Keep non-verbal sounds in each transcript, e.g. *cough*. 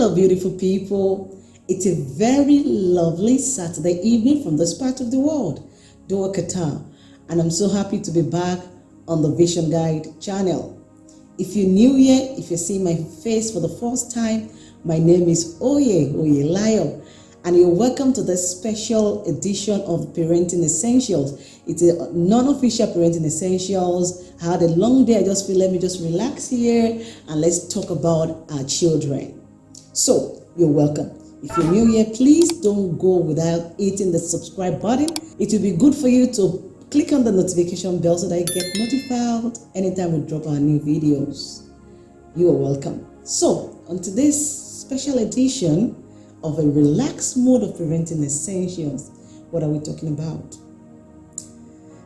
Hello, beautiful people. It's a very lovely Saturday evening from this part of the world, Doha, Qatar, and I'm so happy to be back on the Vision Guide channel. If you're new here, if you see my face for the first time, my name is Oye Oye Layo, and you're welcome to this special edition of Parenting Essentials. It's a non-official Parenting Essentials. I had a long day. I just feel let me just relax here and let's talk about our children. So, you're welcome. If you're new here, please don't go without hitting the subscribe button. It will be good for you to click on the notification bell so that you get notified anytime we drop our new videos. You are welcome. So, on today's special edition of a relaxed mode of parenting essentials, what are we talking about?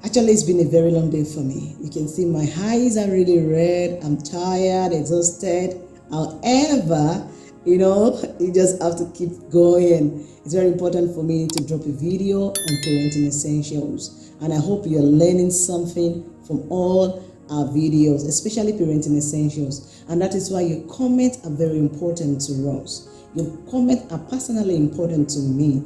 Actually, it's been a very long day for me. You can see my eyes are really red. I'm tired, exhausted. However, you know you just have to keep going. It's very important for me to drop a video on parenting essentials. And i hope you're learning something from all our videos especially parenting essentials. And that is why your comments are very important to us. Your comments are personally important to me.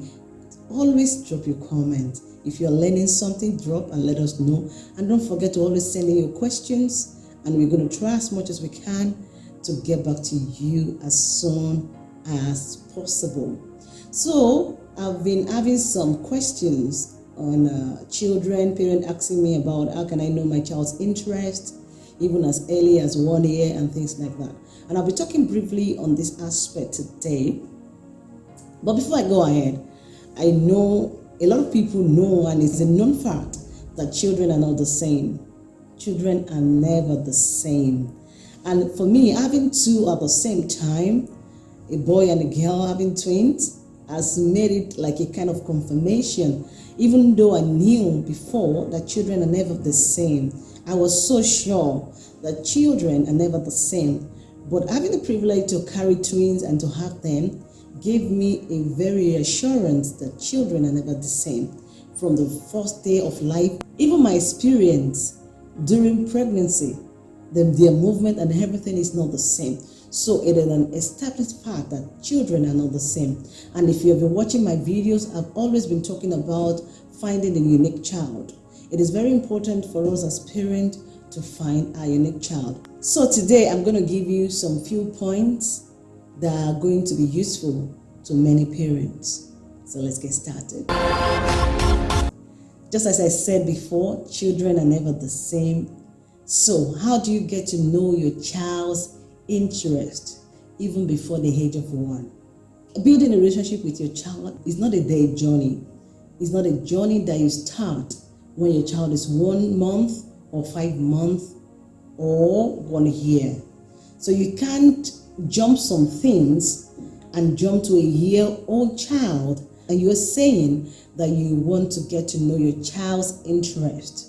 Always drop your comment. If you're learning something drop and let us know. And don't forget to always send in your questions. And we're going to try as much as we can to get back to you as soon as possible. So I've been having some questions on uh, children, parents asking me about how can I know my child's interest, even as early as one year and things like that. And I'll be talking briefly on this aspect today. But before I go ahead, I know a lot of people know, and it's a known fact, that children are not the same. Children are never the same. And for me, having two at the same time, a boy and a girl having twins, has made it like a kind of confirmation. Even though I knew before that children are never the same, I was so sure that children are never the same. But having the privilege to carry twins and to have them gave me a very assurance that children are never the same. From the first day of life, even my experience during pregnancy, the, their movement and everything is not the same. So it is an established fact that children are not the same. And if you have been watching my videos, I've always been talking about finding a unique child. It is very important for us as parents to find our unique child. So today I'm going to give you some few points that are going to be useful to many parents. So let's get started. Just as I said before, children are never the same so, how do you get to know your child's interest even before the age of one? Building a relationship with your child is not a day journey. It's not a journey that you start when your child is one month or five months or one year. So you can't jump some things and jump to a year old child and you're saying that you want to get to know your child's interest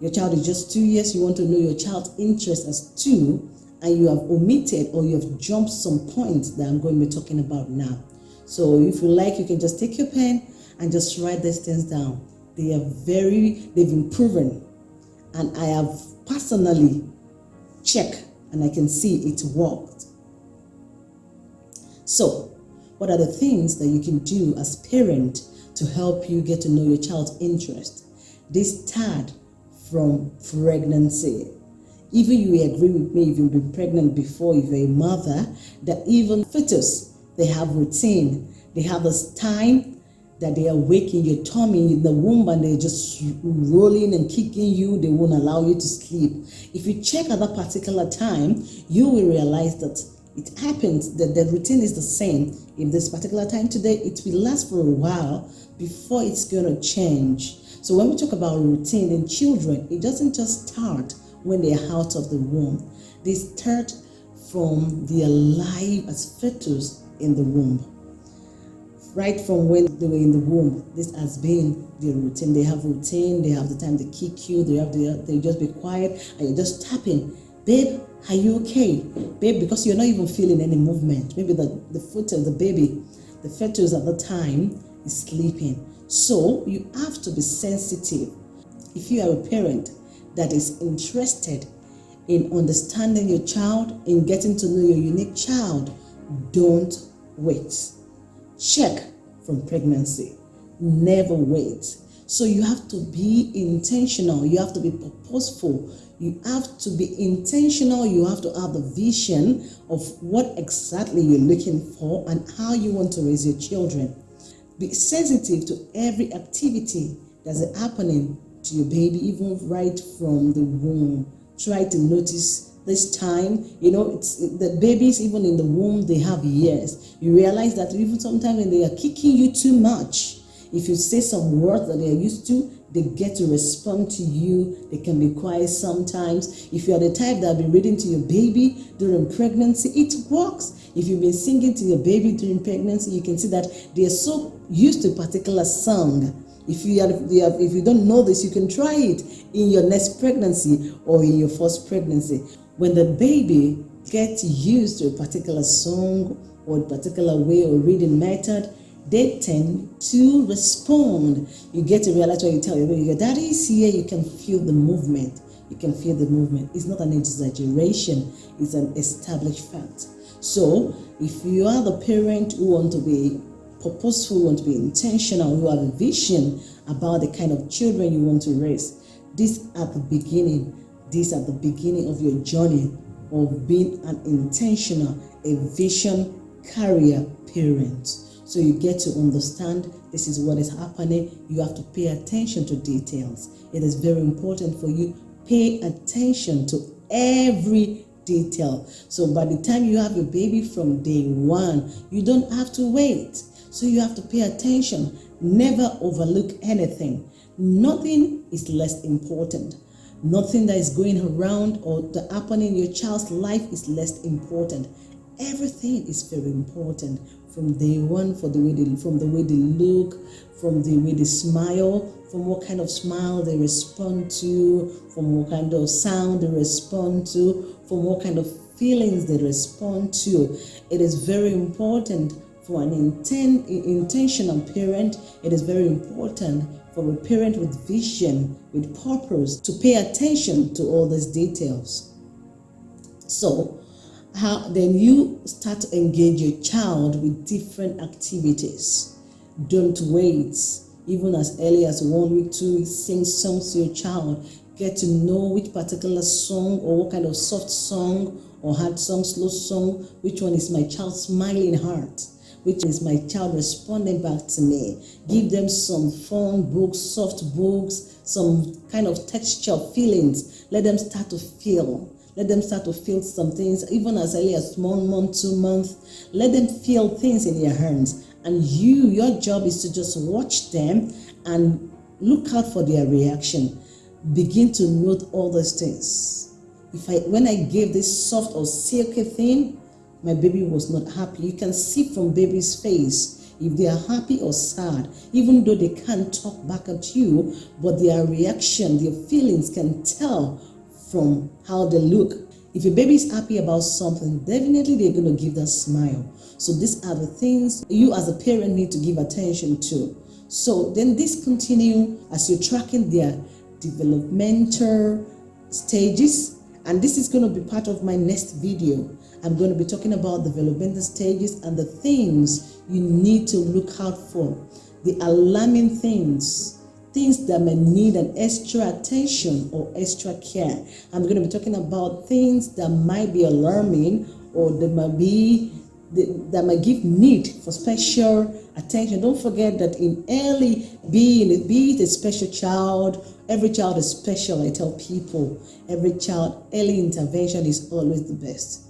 your child is just two years, you want to know your child's interest as two, and you have omitted or you have jumped some points that I'm going to be talking about now. So if you like, you can just take your pen and just write these things down. They are very, they've been proven. And I have personally checked and I can see it worked. So, what are the things that you can do as parent to help you get to know your child's interest? This third from pregnancy. Even you agree with me if you've been pregnant before, if you're a mother, that even fetus, they have routine. They have this time that they are waking your tummy in the womb and they're just rolling and kicking you. They won't allow you to sleep. If you check at that particular time, you will realize that it happens that the routine is the same. In this particular time today, it will last for a while before it's going to change. So when we talk about routine in children, it doesn't just start when they're out of the womb. They start from their life as fetus in the womb. Right from when they were in the womb, this has been their routine. They have routine, they have the time to kick you, they have the, they just be quiet, and you just tapping. Babe, are you okay? Babe, because you're not even feeling any movement. Maybe the, the foot of the baby, the fetus at the time is sleeping. So you have to be sensitive. If you are a parent that is interested in understanding your child, in getting to know your unique child, don't wait. Check from pregnancy. Never wait. So you have to be intentional. You have to be purposeful. You have to be intentional. You have to have the vision of what exactly you're looking for and how you want to raise your children. Be sensitive to every activity that's happening to your baby, even right from the womb. Try to notice this time you know it's the babies even in the womb they have years you realize that even sometimes when they are kicking you too much if you say some words that they are used to they get to respond to you. They can be quiet sometimes. If you are the type that have been reading to your baby during pregnancy it works. If you've been singing to your baby during pregnancy you can see that they are so used to a particular song if you, are, if you don't know this, you can try it in your next pregnancy or in your first pregnancy. When the baby gets used to a particular song or a particular way or reading method, they tend to respond. You get to realize when you tell your baby, your daddy is here, you can feel the movement. You can feel the movement. It's not an exaggeration, it's an established fact. So, if you are the parent who want to be purposeful, want to be intentional, who have a vision about the kind of children you want to raise, this at the beginning this at the beginning of your journey of being an intentional, a vision carrier parent. So you get to understand this is what is happening. You have to pay attention to details. It is very important for you. Pay attention to every detail. So by the time you have your baby from day one, you don't have to wait. So you have to pay attention. Never overlook anything. Nothing is less important. Nothing that is going around or happening in your child's life is less important. Everything is very important from day one, for the way they, from the way they look, from the way they smile, from what kind of smile they respond to, from what kind of sound they respond to, from what kind of feelings they respond to. It is very important for an inten intentional parent. It is very important for a parent with vision, with purpose, to pay attention to all these details. So, how then you start to engage your child with different activities. Don't wait, even as early as one week, two weeks, sing songs to your child. Get to know which particular song or what kind of soft song or hard song, slow song, which one is my child's smiling heart which is my child responding back to me. Give them some fun books, soft books, some kind of texture feelings. Let them start to feel. Let them start to feel some things, even as early as one month, two months. Let them feel things in their hands. And you, your job is to just watch them and look out for their reaction. Begin to note all those things. If I, when I gave this soft or silky thing, my baby was not happy. You can see from baby's face if they are happy or sad, even though they can't talk back at you, but their reaction, their feelings can tell from how they look. If a baby is happy about something, definitely they're going to give that smile. So these are the things you as a parent need to give attention to. So then this continue as you're tracking their developmental stages and this is going to be part of my next video. I'm going to be talking about developmental stages and the things you need to look out for. The alarming things, things that may need an extra attention or extra care. I'm going to be talking about things that might be alarming or that might be that might give need for special attention. Don't forget that in early being, be it a special child, every child is special. I tell people, every child, early intervention is always the best.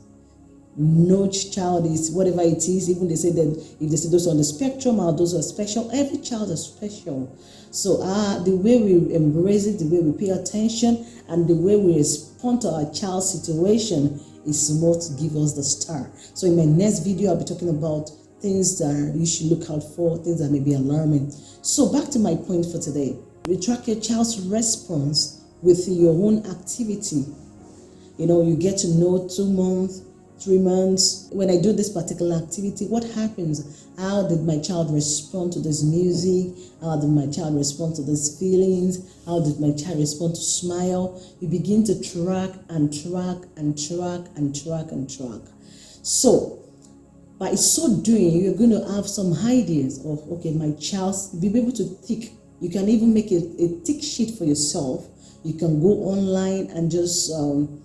No child is whatever it is. Even they say that if they say those on the spectrum or those are special, every child is special. So uh, the way we embrace it, the way we pay attention, and the way we respond to our child's situation is what gives us the star. So in my next video, I'll be talking about things that you should look out for, things that may be alarming. So back to my point for today. You track your child's response with your own activity. You know, you get to know two months, three months. When I do this particular activity, what happens? How did my child respond to this music? How did my child respond to these feelings? How did my child respond to smile? You begin to track and track and track and track and track. So, by so doing, you're going to have some ideas of, okay, my child, be able to think. You can even make a, a tick sheet for yourself. You can go online and just um,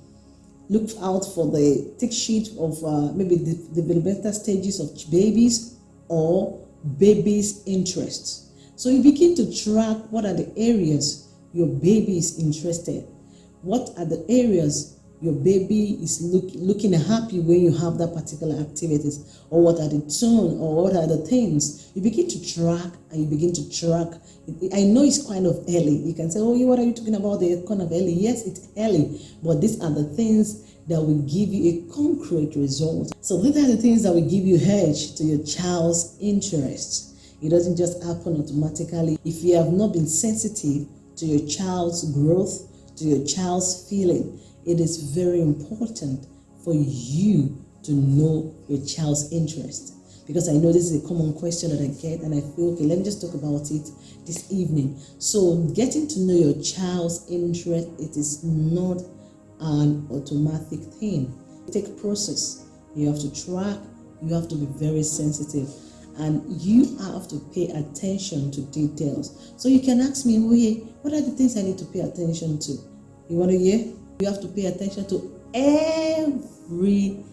look out for the tick sheet of uh, maybe the developmental stages of babies or babies' interests. So you begin to track what are the areas your baby is interested. What are the areas your baby is look, looking happy when you have that particular activities or what are the tone or what are the things. You begin to track and you begin to track. I know it's kind of early. You can say oh what are you talking about? The kind of early. Yes it's early. But these are the things that will give you a concrete result. So these are the things that will give you hedge to your child's interest. It doesn't just happen automatically. If you have not been sensitive to your child's growth to your child's feeling it is very important for you to know your child's interest. Because I know this is a common question that I get, and I feel, okay, let me just talk about it this evening. So, getting to know your child's interest, it is not an automatic thing. Take process. You have to track, you have to be very sensitive and you have to pay attention to details. So you can ask me, what are the things I need to pay attention to? You want to hear? You have to pay attention to everything.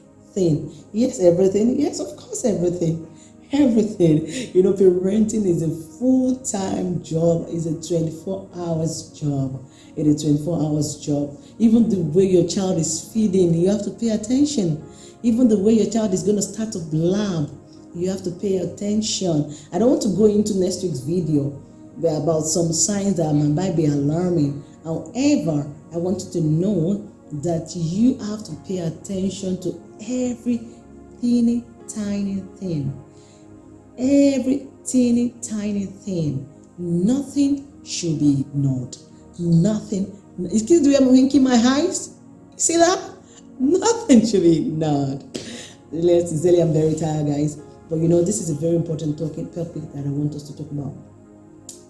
Yes, everything. Yes, of course, everything. Everything. You know, parenting is a full-time job, it's a 24 hours job. It is a 24 hours job. Even the way your child is feeding, you have to pay attention. Even the way your child is going to start to blab, you have to pay attention. I don't want to go into next week's video about some signs that might be alarming. However, I want you to know that you have to pay attention to every teeny tiny thing. Every teeny tiny thing. Nothing should be ignored. Nothing. Excuse me, I'm winking my eyes. See that? Nothing should be ignored. Let's say I'm very tired, guys. But you know, this is a very important topic that I want us to talk about.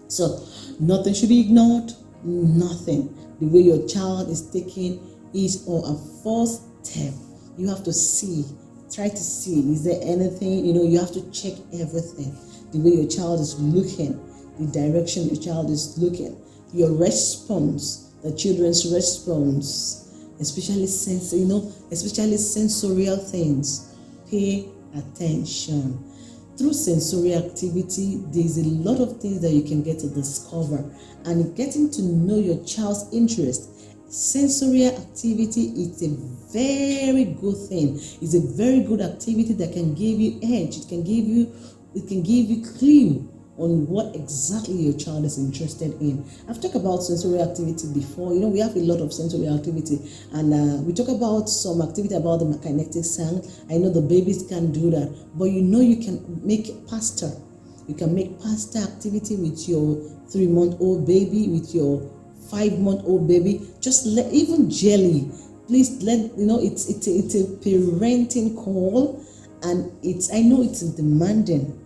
So, nothing should be ignored. Nothing the way your child is taking is or a first step. You have to see, try to see, is there anything, you know, you have to check everything. The way your child is looking, the direction your child is looking, your response, the children's response, especially sense, you know, especially sensorial things. Pay attention through sensory activity, there's a lot of things that you can get to discover. And getting to know your child's interest, sensory activity is a very good thing. It's a very good activity that can give you edge. It can give you, it can give you clue on what exactly your child is interested in. I've talked about sensory activity before. You know, we have a lot of sensory activity, and uh, we talk about some activity about the kinetic sand. I know the babies can do that, but you know, you can make pasta. You can make pasta activity with your three month old baby, with your five month old baby. Just let even jelly. Please let you know it's it's it's a parenting call, and it's I know it's demanding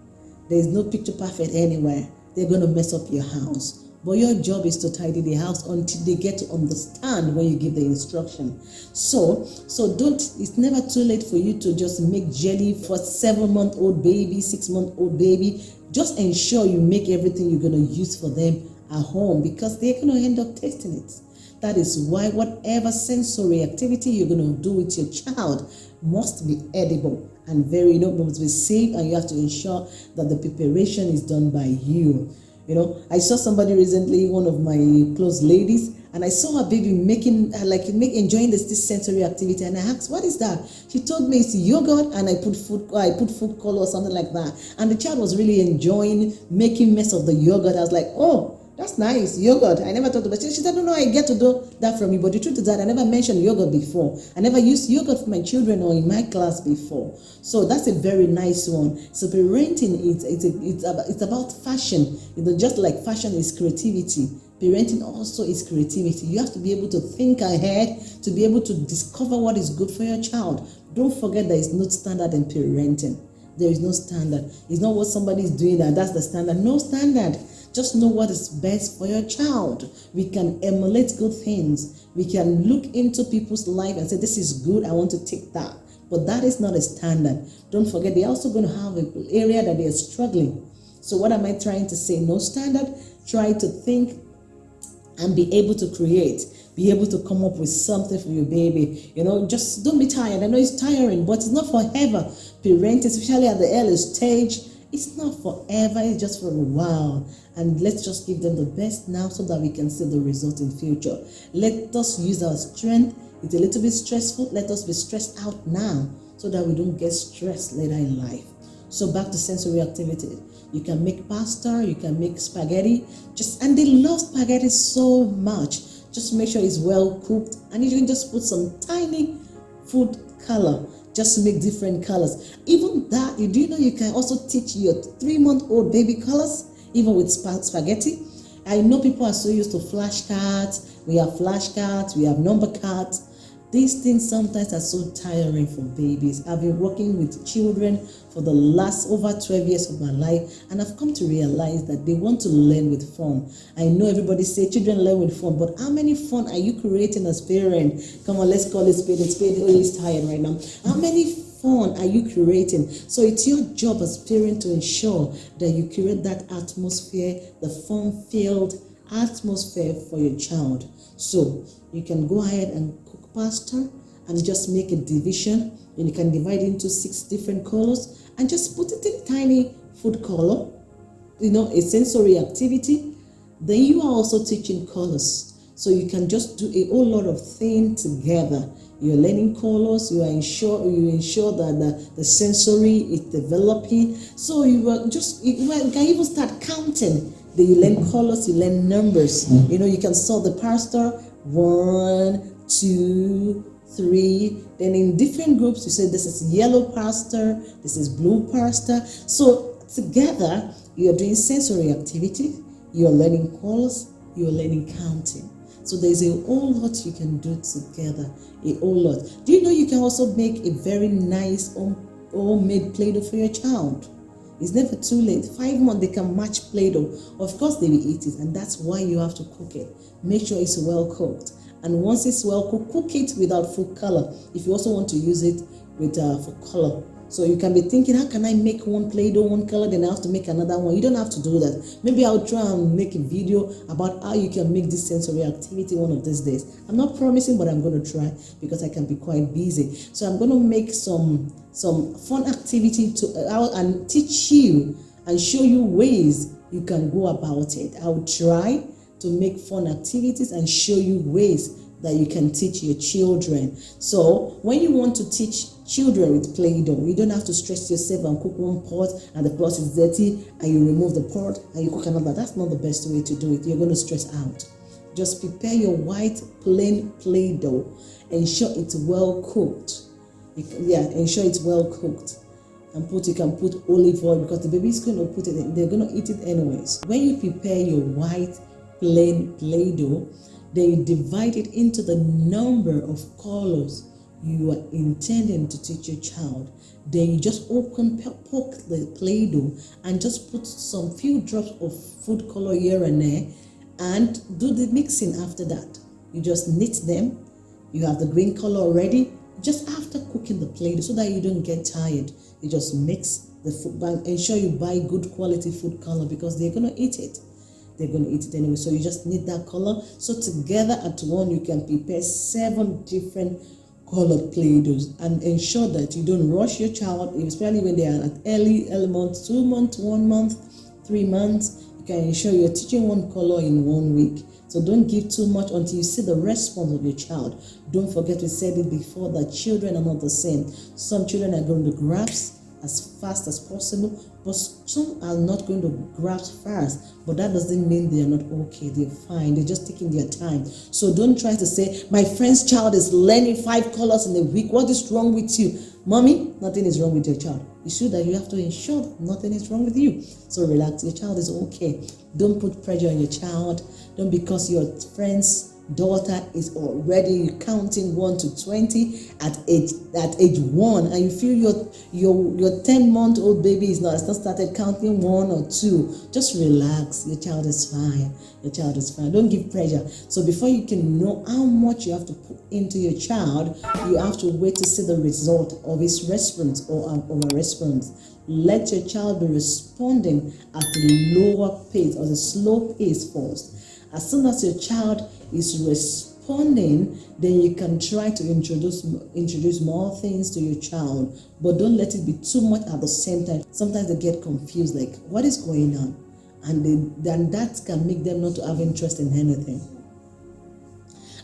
there's no picture perfect anywhere. They're going to mess up your house. But your job is to tidy the house until they get to understand when you give the instruction. So, so don't, it's never too late for you to just make jelly for seven month old baby, six month old baby. Just ensure you make everything you're going to use for them at home because they're going to end up tasting it. That is why whatever sensory activity you're going to do with your child must be edible and very, you know, must be safe and you have to ensure that the preparation is done by you. You know, I saw somebody recently, one of my close ladies, and I saw her baby making, uh, like, make, enjoying this, this sensory activity. And I asked, what is that? She told me it's yogurt and I put food, I put food color or something like that. And the child was really enjoying making mess of the yogurt. I was like, oh, that's nice. Yogurt. I never thought about it. She said, no, no, I get to do that from you. But the truth is that I never mentioned yogurt before. I never used yogurt for my children or in my class before. So that's a very nice one. So parenting, it's, it's, it's, about, it's about fashion. You know, just like fashion is creativity. Parenting also is creativity. You have to be able to think ahead, to be able to discover what is good for your child. Don't forget there is no standard in parenting. There is no standard. It's not what somebody is doing that that's the standard. No standard. Just know what is best for your child. We can emulate good things. We can look into people's life and say, this is good, I want to take that. But that is not a standard. Don't forget, they're also going to have an area that they're struggling. So what am I trying to say? No standard. Try to think and be able to create be able to come up with something for your baby you know just don't be tired i know it's tiring but it's not forever parenting especially at the early stage it's not forever it's just for a while. And let's just give them the best now so that we can see the result in future. Let us use our strength. It's a little bit stressful. Let us be stressed out now so that we don't get stressed later in life. So back to sensory activity. You can make pasta you can make spaghetti. Just and they love spaghetti so much. Just make sure it's well cooked and you can just put some tiny food color just to make different colors. Even that you do know you can also teach your three month old baby colors even with spaghetti? I know people are so used to flashcards we have flashcards we have number cards these things sometimes are so tiring for babies. I've been working with children for the last over 12 years of my life, and I've come to realize that they want to learn with fun. I know everybody say children learn with fun, but how many fun are you creating as parent? Come on, let's call it spade. It's spade. Oh, he's tired right now. How many fun are you creating? So it's your job as parent to ensure that you create that atmosphere, the fun-filled atmosphere for your child. So you can go ahead and pasta and just make a division. And you can divide into six different colors and just put it in tiny food color you know a sensory activity. Then you are also teaching colors. So you can just do a whole lot of things together. You're learning colors you are ensure you ensure that the, the sensory is developing. So you are just you can even start counting. You learn colors you learn numbers. You know you can solve the pasta one two, three. Then in different groups, you say this is yellow pasta, this is blue pasta. So together, you're doing sensory activity, you're learning calls, you're learning counting. So there's a whole lot you can do together, a whole lot. Do you know you can also make a very nice homemade Play-Doh for your child? It's never too late. Five months, they can match Play-Doh. Of course, they will eat it, and that's why you have to cook it. Make sure it's well cooked and once it's well cooked, cook it without food color if you also want to use it with uh, for color. So you can be thinking, how can I make one Play-Doh, one color, then I have to make another one. You don't have to do that. Maybe I'll try and make a video about how you can make this sensory activity one of these days. I'm not promising, but I'm going to try because I can be quite busy. So I'm going to make some some fun activity to uh, and teach you and show you ways you can go about it. I'll try to make fun activities and show you ways that you can teach your children. So when you want to teach children with Play-Doh, you don't have to stress yourself and cook one pot and the pot is dirty and you remove the pot and you cook another. That's not the best way to do it. You're going to stress out. Just prepare your white plain Play-Doh. Ensure it's well cooked. Yeah, ensure it's well cooked. And put you can put olive oil because the baby is going to put it. In, they're going to eat it anyways. When you prepare your white Play-Doh, then you divide it into the number of colors you are intending to teach your child. Then you just open, poke the Play-Doh and just put some few drops of food color here and there and do the mixing after that. You just knit them. You have the green color already. Just after cooking the Play-Doh so that you don't get tired, you just mix the food, ensure you buy good quality food color because they're going to eat it they're going to eat it anyway. So you just need that color. So together at one, you can prepare seven different colored Play-Dohs and ensure that you don't rush your child, especially when they are at early, early two months, one month, three months. You can ensure you're teaching one color in one week. So don't give too much until you see the response of your child. Don't forget we said it before that children are not the same. Some children are going to grasp as fast as possible, but some are not going to grasp fast. But that doesn't mean they are not okay. They're fine. They're just taking their time. So don't try to say, my friend's child is learning five colors in a week. What is wrong with you? Mommy, nothing is wrong with your child. It's true that you have to ensure that nothing is wrong with you. So relax. Your child is okay. Don't put pressure on your child. Don't because your friends daughter is already counting 1 to 20 at age at age 1 and you feel your your your 10 month old baby is not, has not started counting 1 or 2 just relax. Your child is fine. Your child is fine. Don't give pressure. So before you can know how much you have to put into your child you have to wait to see the result of his response or of a response. Let your child be responding at a lower pace or a slow pace first. As soon as your child is responding, then you can try to introduce introduce more things to your child, but don't let it be too much at the same time. Sometimes they get confused, like what is going on, and they, then that can make them not to have interest in anything.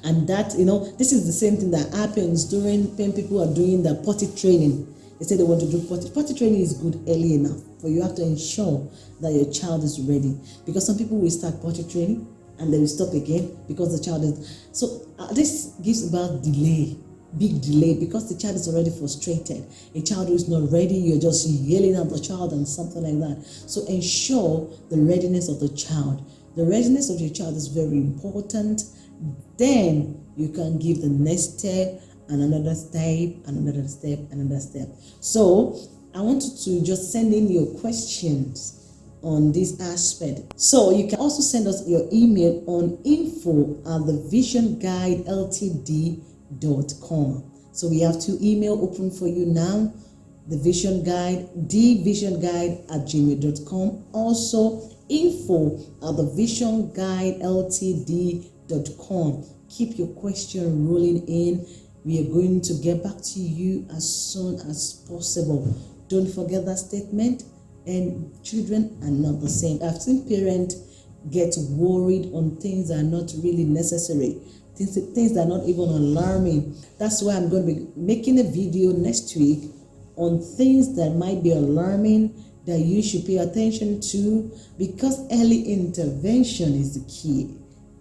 And that you know, this is the same thing that happens during when people are doing the potty training. They say they want to do potty. Potty training is good early enough, but you have to ensure that your child is ready because some people will start potty training and they will stop again because the child is so uh, this gives about delay big delay because the child is already frustrated. A child who is not ready you're just yelling at the child and something like that. So ensure the readiness of the child. The readiness of your child is very important. Then you can give the next step and another step and another step and another step. So i want you to just send in your questions on this aspect. So you can also send us your email on info at the visionguideltd.com. So we have two email open for you now. The Vision Guide, dvisionguide at gmail.com. Also info at the Vision Guide Ltd.com. Keep your question rolling in. We are going to get back to you as soon as possible. Don't forget that statement and children are not the same. I've seen parents get worried on things that are not really necessary, things, things that are not even alarming. That's why I'm going to be making a video next week on things that might be alarming that you should pay attention to because early intervention is the key.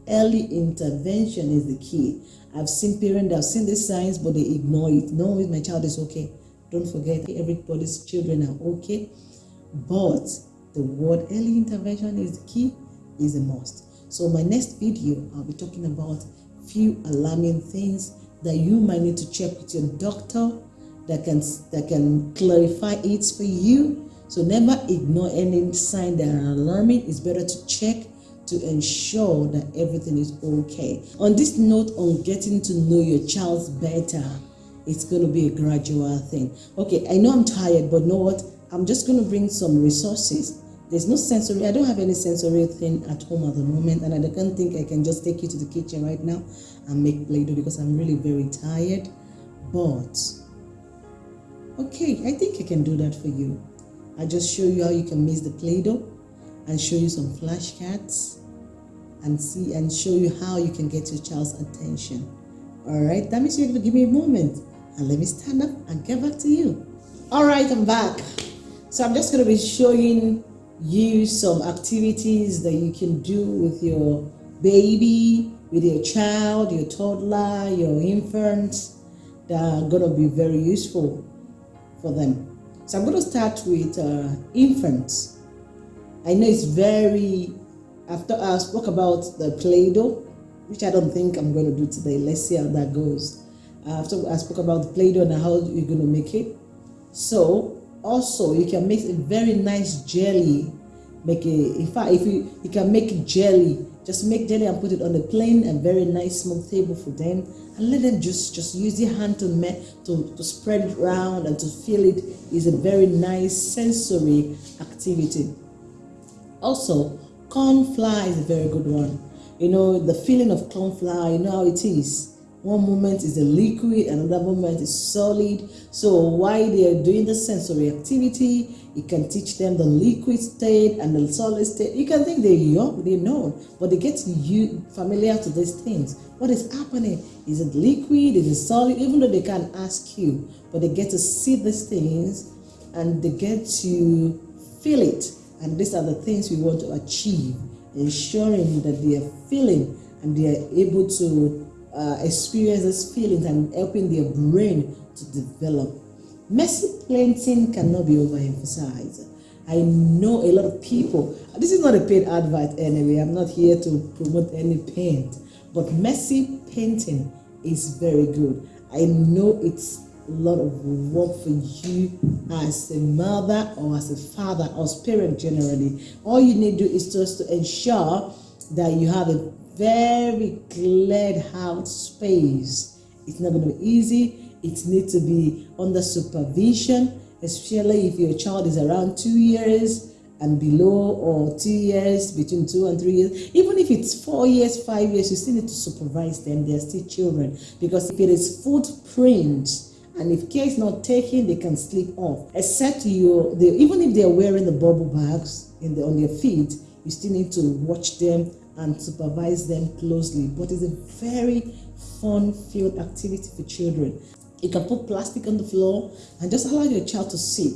Early intervention is the key. I've seen parents, I've seen the signs, but they ignore it. No, my child is okay. Don't forget, everybody's children are okay but the word early intervention is the key, is a must. So my next video, I'll be talking about few alarming things that you might need to check with your doctor that can that can clarify it for you. So never ignore any sign that are alarming. It's better to check to ensure that everything is okay. On this note, on getting to know your child better, it's going to be a gradual thing. Okay, I know I'm tired, but know what? I'm just going to bring some resources. There's no sensory, I don't have any sensory thing at home at the moment, and I don't think I can just take you to the kitchen right now and make Play-Doh because I'm really very tired. But, okay, I think I can do that for you. I just show you how you can mix the Play-Doh and show you some flashcards and see and show you how you can get your child's attention. All right, that means you're going to give me a moment and let me stand up and get back to you. All right, I'm back. So I'm just going to be showing you some activities that you can do with your baby, with your child, your toddler, your infant that are going to be very useful for them. So I'm going to start with uh, infants. I know it's very, after I spoke about the Play-Doh, which I don't think I'm going to do today. Let's see how that goes. After I spoke about the Play-Doh and how you're going to make it. So also you can make a very nice jelly. Make a in fact if you you can make jelly. Just make jelly and put it on a plain and very nice smooth table for them. And let them just just use your hand to make to, to spread it around and to feel it is a very nice sensory activity. Also corn flour is a very good one. You know the feeling of corn flour you know how it is one moment is a liquid, another moment is solid. So while they are doing the sensory activity, you can teach them the liquid state and the solid state. You can think they're young, they know, but they get you familiar to these things. What is happening? Is it liquid? Is it solid? Even though they can't ask you, but they get to see these things and they get to feel it. And these are the things we want to achieve, ensuring that they are feeling and they are able to uh, experience these feelings and helping their brain to develop. Messy planting cannot be overemphasized. I know a lot of people, this is not a paid advert anyway, I'm not here to promote any paint, But messy painting is very good. I know it's a lot of work for you as a mother or as a father or as parent generally. All you need to do is just to ensure that you have a very cleared out space. It's not going to be easy. It needs to be under supervision, especially if your child is around two years and below or two years, between two and three years. Even if it's four years, five years, you still need to supervise them. They're still children. Because if it is footprints, and if care is not taken, they can slip off. Except you, they, even if they're wearing the bubble bags in the, on their feet, you still need to watch them and supervise them closely. But it's a very fun-filled activity for children. You can put plastic on the floor and just allow your child to sit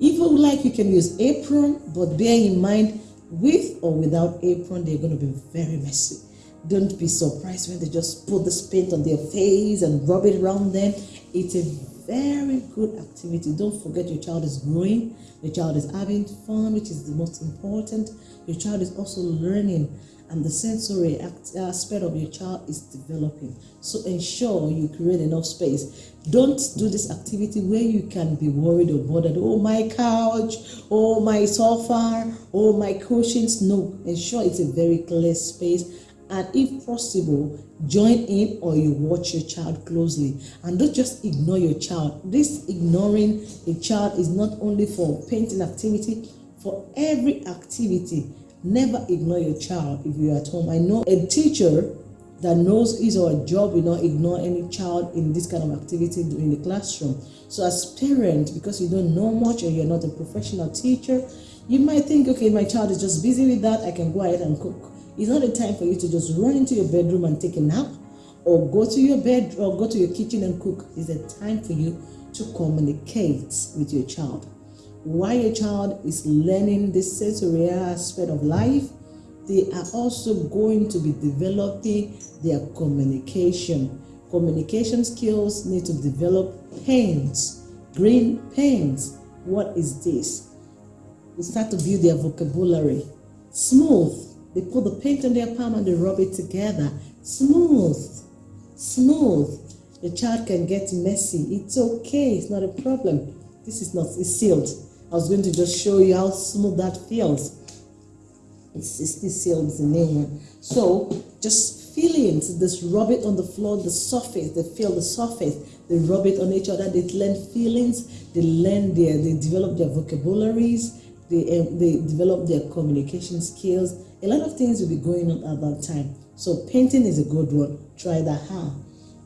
if you like, you can use apron, but bear in mind, with or without apron, they're going to be very messy. Don't be surprised when they just put this paint on their face and rub it around them. It's a very good activity. Don't forget your child is growing, your child is having fun, which is the most important. Your child is also learning and the sensory aspect of your child is developing. So ensure you create enough space. Don't do this activity where you can be worried or bothered. Oh, my couch, oh, my sofa, oh, my cushions. No, ensure it's a very clear space. And if possible, join in or you watch your child closely. And don't just ignore your child. This ignoring a child is not only for painting activity, for every activity Never ignore your child if you're at home. I know a teacher that knows his or her job will not ignore any child in this kind of activity in the classroom. So as parent, because you don't know much or you're not a professional teacher, you might think, okay, my child is just busy with that, I can go ahead and cook. It's not a time for you to just run into your bedroom and take a nap or go to your bed or go to your kitchen and cook. It's a time for you to communicate with your child while a child is learning the sensory aspect of life, they are also going to be developing their communication. Communication skills need to develop pens, green pens. What is this? We start to build their vocabulary. Smooth. They put the paint on their palm and they rub it together. Smooth. Smooth. The child can get messy. It's okay. It's not a problem. This is not, it's sealed. I was going to just show you how smooth that feels. It's, it's this seal is the name. So just feel it. Just rub it on the floor, the surface. They feel the surface. They rub it on each other. They learn feelings. They learn their. They develop their vocabularies. They um, they develop their communication skills. A lot of things will be going on at that time. So painting is a good one. Try that out.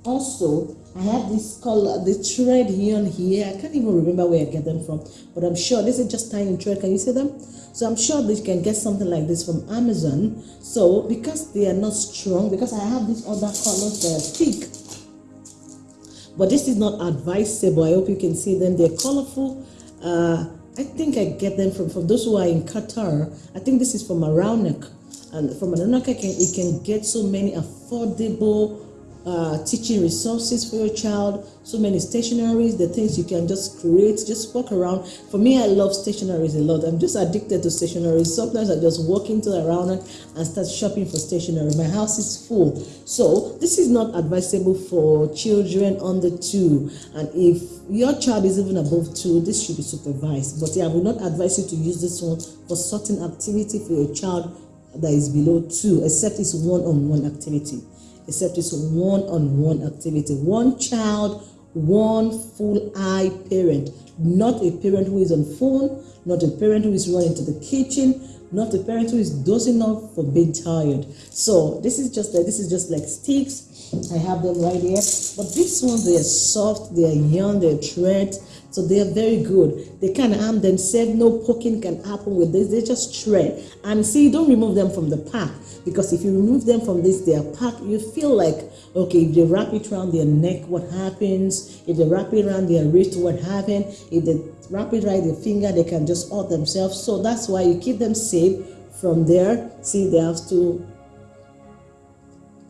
Also, I have this color, the thread here and here. I can't even remember where I get them from, but I'm sure this is just tiny thread. Can you see them? So I'm sure you can get something like this from Amazon. So because they are not strong, because I have these other colors that are thick, but this is not advisable. I hope you can see them. They're colorful. Uh, I think I get them from, from those who are in Qatar. I think this is from Araunak. And from Araunak, I can, you can get so many affordable uh, teaching resources for your child, so many stationaries, the things you can just create, just walk around. For me, I love stationaries a lot. I'm just addicted to stationaries. Sometimes I just walk into around and start shopping for stationery. My house is full. So this is not advisable for children under two. And if your child is even above two, this should be supervised. But yeah, I will not advise you to use this one for certain activity for your child that is below two, except it's one-on-one -on -one activity except it's one-on-one activity. One child, one full eye parent, not a parent who is on phone, not a parent who is running to the kitchen, not a parent who is dozing off for being tired. So this is just like this is just like sticks. I have them right here. But these ones they are soft, they are young, they're tread. So they are very good. They can harm themselves. No poking can happen with this. They just shred. And see, don't remove them from the pack. Because if you remove them from this, their pack, you feel like, okay, if they wrap it around their neck, what happens? If they wrap it around their wrist, what happens? If they wrap it around their finger, they can just hurt themselves. So that's why you keep them safe from there. See, they have to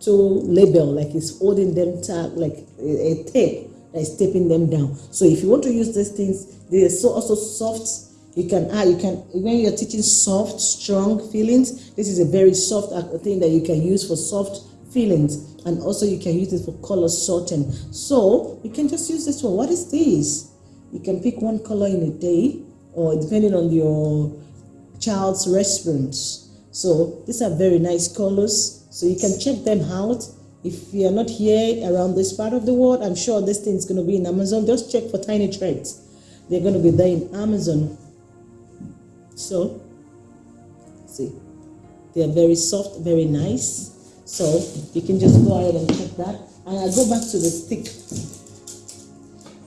to label like it's holding them tag like a, a tape taping them down. So if you want to use these things, they are so also soft. You can ah, you can when you're teaching soft, strong feelings. This is a very soft thing that you can use for soft feelings and also you can use it for color sorting so you can just use this one what is this you can pick one color in a day or depending on your child's response so these are very nice colors so you can check them out if you are not here around this part of the world i'm sure this thing is going to be in amazon. Just check for tiny threads they're going to be there in amazon. So see they are very soft very nice. So you can just go ahead and check that. And i go back to the stick.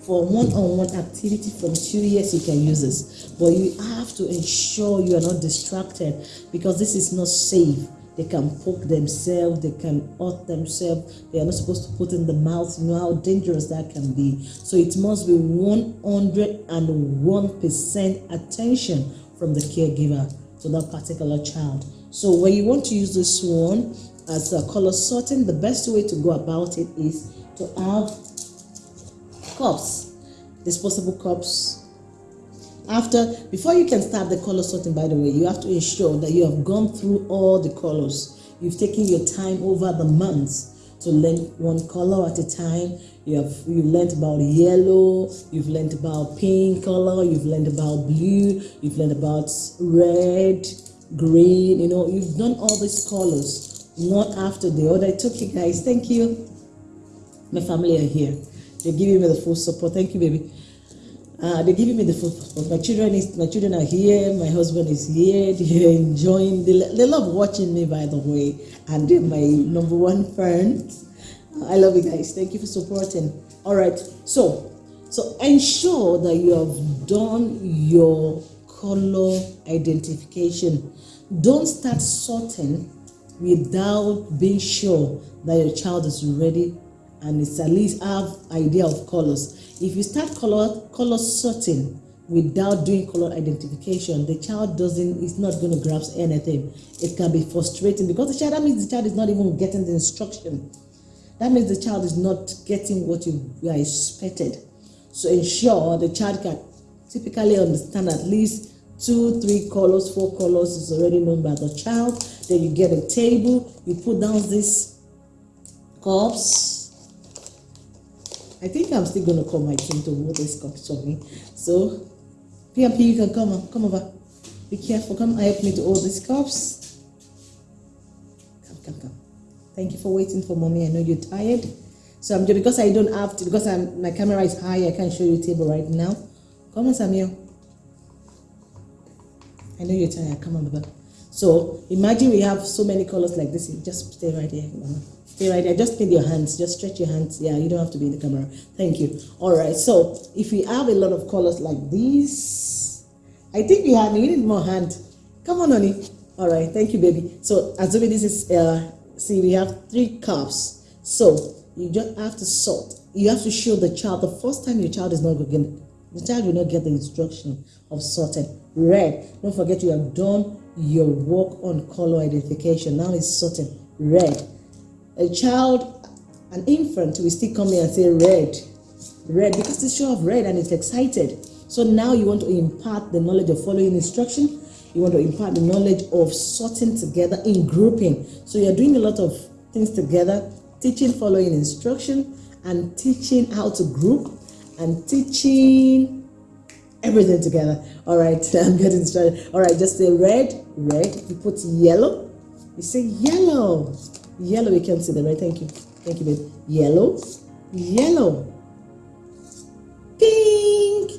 For one-on-one activity from two years you can use this. But you have to ensure you are not distracted because this is not safe they can poke themselves they can hurt themselves. They are not supposed to put in the mouth. You know how dangerous that can be. So it must be 101 percent attention from the caregiver to that particular child. So when you want to use this one as a color sorting the best way to go about it is to have cups, disposable cups. After, before you can start the color sorting, by the way, you have to ensure that you have gone through all the colors. You've taken your time over the months to learn one color at a time. You have you learned about yellow, you've learned about pink color, you've learned about blue, you've learned about red, green, you know, you've done all these colors one after the other. It's okay, guys. Thank you. My family are here. They're giving me the full support. Thank you, baby. Uh, they're giving me the full support. My children is my children are here. My husband is here. *laughs* They're enjoying. They, they love watching me, by the way, and they're my number one fans. I love you guys. Thank you for supporting. All right. So, so ensure that you have done your color identification. Don't start sorting without being sure that your child is ready and it's at least have idea of colors. If you start color color sorting without doing color identification, the child doesn't is not going to grasp anything. It can be frustrating because the child that means the child is not even getting the instruction. That means the child is not getting what you are expected. So ensure the child can typically understand at least two, three colors, four colors is already known by the child. Then you get a table, you put down these cups, I think I'm still going to call my team to hold this cups for me. So, PMP, you can come on, come over. Be careful, come and help me to hold these cups. Come, come, come. Thank you for waiting for mommy. I know you're tired. So I'm just because I don't have to because I'm my camera is high, I can't show you table right now. Come on, Samuel. I know you're tired. Come on, Baba. So imagine we have so many colors like this. Just stay right here, Mama. Stay right there. Just put your hands. Just stretch your hands. Yeah, you don't have to be in the camera. Thank you. All right. So if we have a lot of colors like these, I think we have. We need more hand. Come on, honey. All right. Thank you, baby. So assuming this is, uh, see, we have three cups. So you just have to sort. You have to show the child the first time your child is not going the child will not get the instruction of sorting. Red. Don't forget you have done your work on color identification. Now it's sorting. Red a child, an infant will still come here and say red, red, because it's sure of red and it's excited. So now you want to impart the knowledge of following instruction. You want to impart the knowledge of sorting together in grouping. So you're doing a lot of things together, teaching following instruction and teaching how to group and teaching everything together. All right, *laughs* I'm getting started. All right, just say red, red. You put yellow, you say yellow. Yellow, you can see the right. Thank you. Thank you, babe. Yellow, yellow, pink.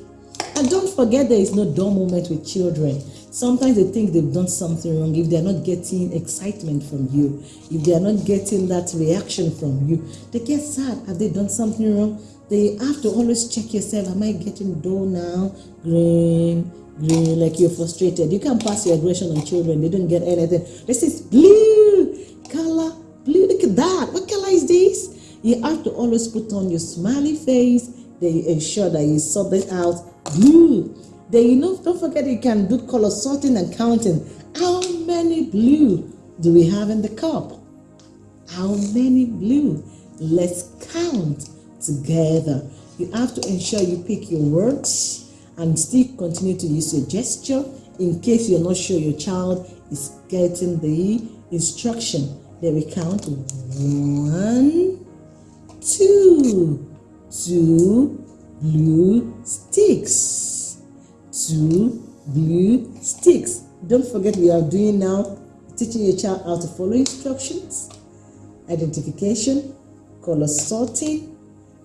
And don't forget there is no dull moment with children. Sometimes they think they've done something wrong if they're not getting excitement from you, if they are not getting that reaction from you, they get sad. Have they done something wrong? They have to always check yourself. Am I getting dull now? Green, green, like you're frustrated. You can't pass your aggression on children. They don't get anything. This is blue color Look at that. What color is this? You have to always put on your smiley face. Then ensure that you sort it out. Blue. Then you know, don't forget you can do color sorting and counting. How many blue do we have in the cup? How many blue? Let's count together. You have to ensure you pick your words and still continue to use your gesture in case you're not sure your child is getting the instruction Then we count one, two, two blue sticks, two blue sticks. Don't forget we are doing now teaching your child how to follow instructions, identification, color sorting,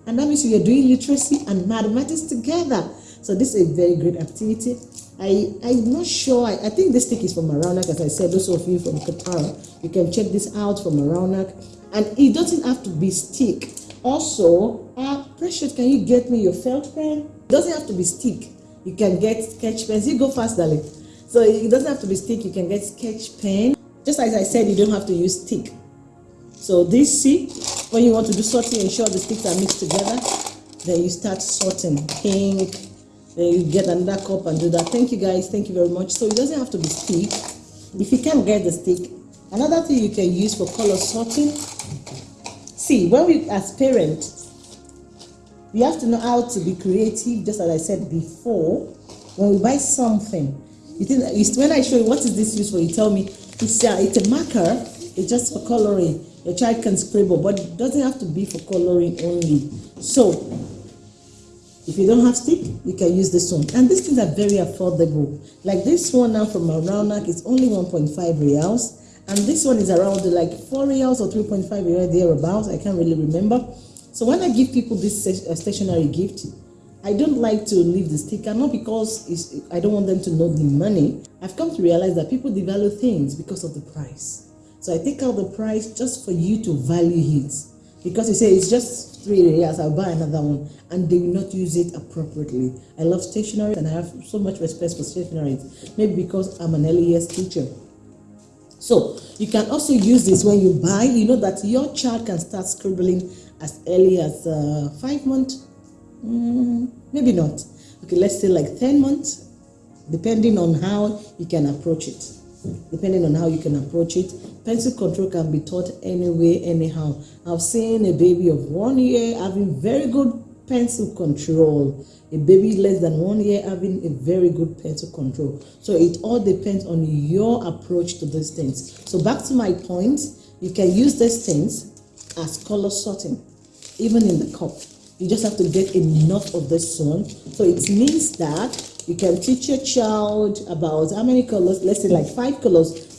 and that means we are doing literacy and mathematics together. So this is a very great activity. I, I'm not sure, I, I think this stick is from Aranak, as I said, those of you from Qatar, you can check this out from Aranak. And it doesn't have to be stick. Also, uh, Precious, can you get me your felt pen? It doesn't have to be stick. You can get sketch pens. You go fast, darling. So it doesn't have to be stick. You can get sketch pen. Just as I said, you don't have to use stick. So this, see, when you want to do sorting, ensure the sticks are mixed together. Then you start sorting pink. Then you get another cup and do that. Thank you guys. Thank you very much. So it doesn't have to be stick. If you can't get the stick, another thing you can use for color sorting. See, when we as parents, we have to know how to be creative. Just as I said before, when we buy something, you think when I show you what is this used for, you tell me it's a, it's a marker. It's just for coloring. Your child can scribble, but it doesn't have to be for coloring only. So, if you don't have stick, you can use this one. And these things are very affordable. Like this one now from Aranak is only 1.5 riyals. And this one is around like 4 riyals or 3.5 riyals thereabouts. I can't really remember. So when I give people this uh, stationary gift, I don't like to leave the sticker, not because I don't want them to know the money. I've come to realize that people devalue things because of the price. So I take out the price just for you to value it. Because you say it's just three years, I'll buy another one. And they will not use it appropriately. I love stationery and I have so much respect for stationery. Maybe because I'm an LES teacher. So you can also use this when you buy. You know that your child can start scribbling as early as uh, five months. Mm, maybe not. Okay, let's say like 10 months, depending on how you can approach it depending on how you can approach it. Pencil control can be taught anyway, anyhow. I've seen a baby of one year having very good pencil control. A baby less than one year having a very good pencil control. So it all depends on your approach to these things. So back to my point, you can use these things as color sorting, even in the cup. You just have to get enough of this one. So it means that you can teach your child about how many colors, let's say like five colors.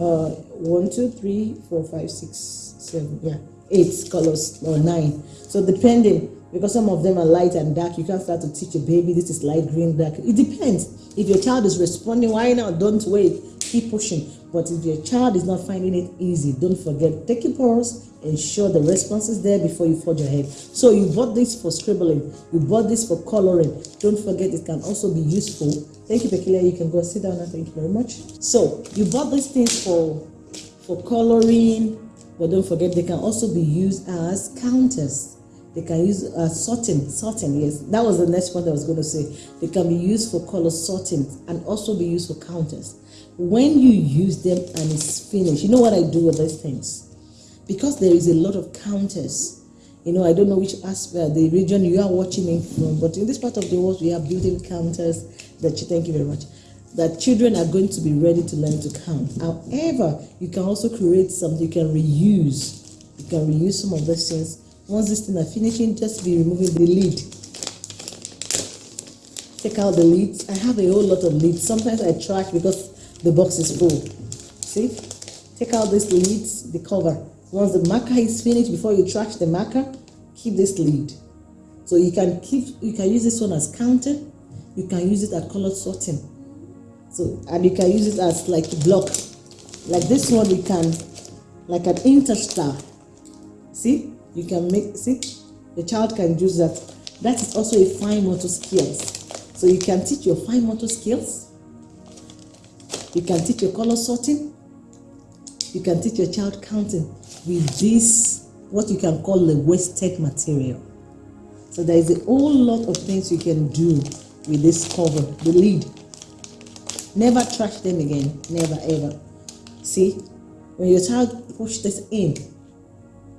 Uh, one, two, three, four, five, six, seven, yeah, eight colors or nine. So depending, because some of them are light and dark, you can't start to teach a baby this is light, green, dark. It depends. If your child is responding, why not? Don't wait. Keep pushing. But if your child is not finding it easy, don't forget, take a pause, ensure the response is there before you forge ahead. So you bought this for scribbling, you bought this for coloring. Don't forget it can also be useful. Thank you, Pekilia. You can go sit down and thank you very much. So you bought these things for for coloring, but don't forget they can also be used as counters. They can use uh, sorting, sorting, yes. That was the next point I was going to say. They can be used for color sorting and also be used for counters. When you use them and it's finished, you know what I do with these things? because there is a lot of counters. You know, I don't know which aspect, the region you are watching me from, but in this part of the world, we have building counters that, you thank you very much, that children are going to be ready to learn to count. However, you can also create something you can reuse. You can reuse some of these things. Once this thing are finishing, just be removing the lid. Take out the lids. I have a whole lot of lids. Sometimes I trash because the box is full. See? Take out this lids, the cover once the marker is finished, before you trash the marker, keep this lid. So you can keep, you can use this one as counter. You can use it at color sorting. So, and you can use it as like block. Like this one, you can, like an interstar. See, you can make, see, the child can use that. That is also a fine motor skills. So you can teach your fine motor skills. You can teach your color sorting. You can teach your child counting with this, what you can call the wasted material. So there is a whole lot of things you can do with this cover, the lid. Never trash them again, never ever. See, when your child push this in,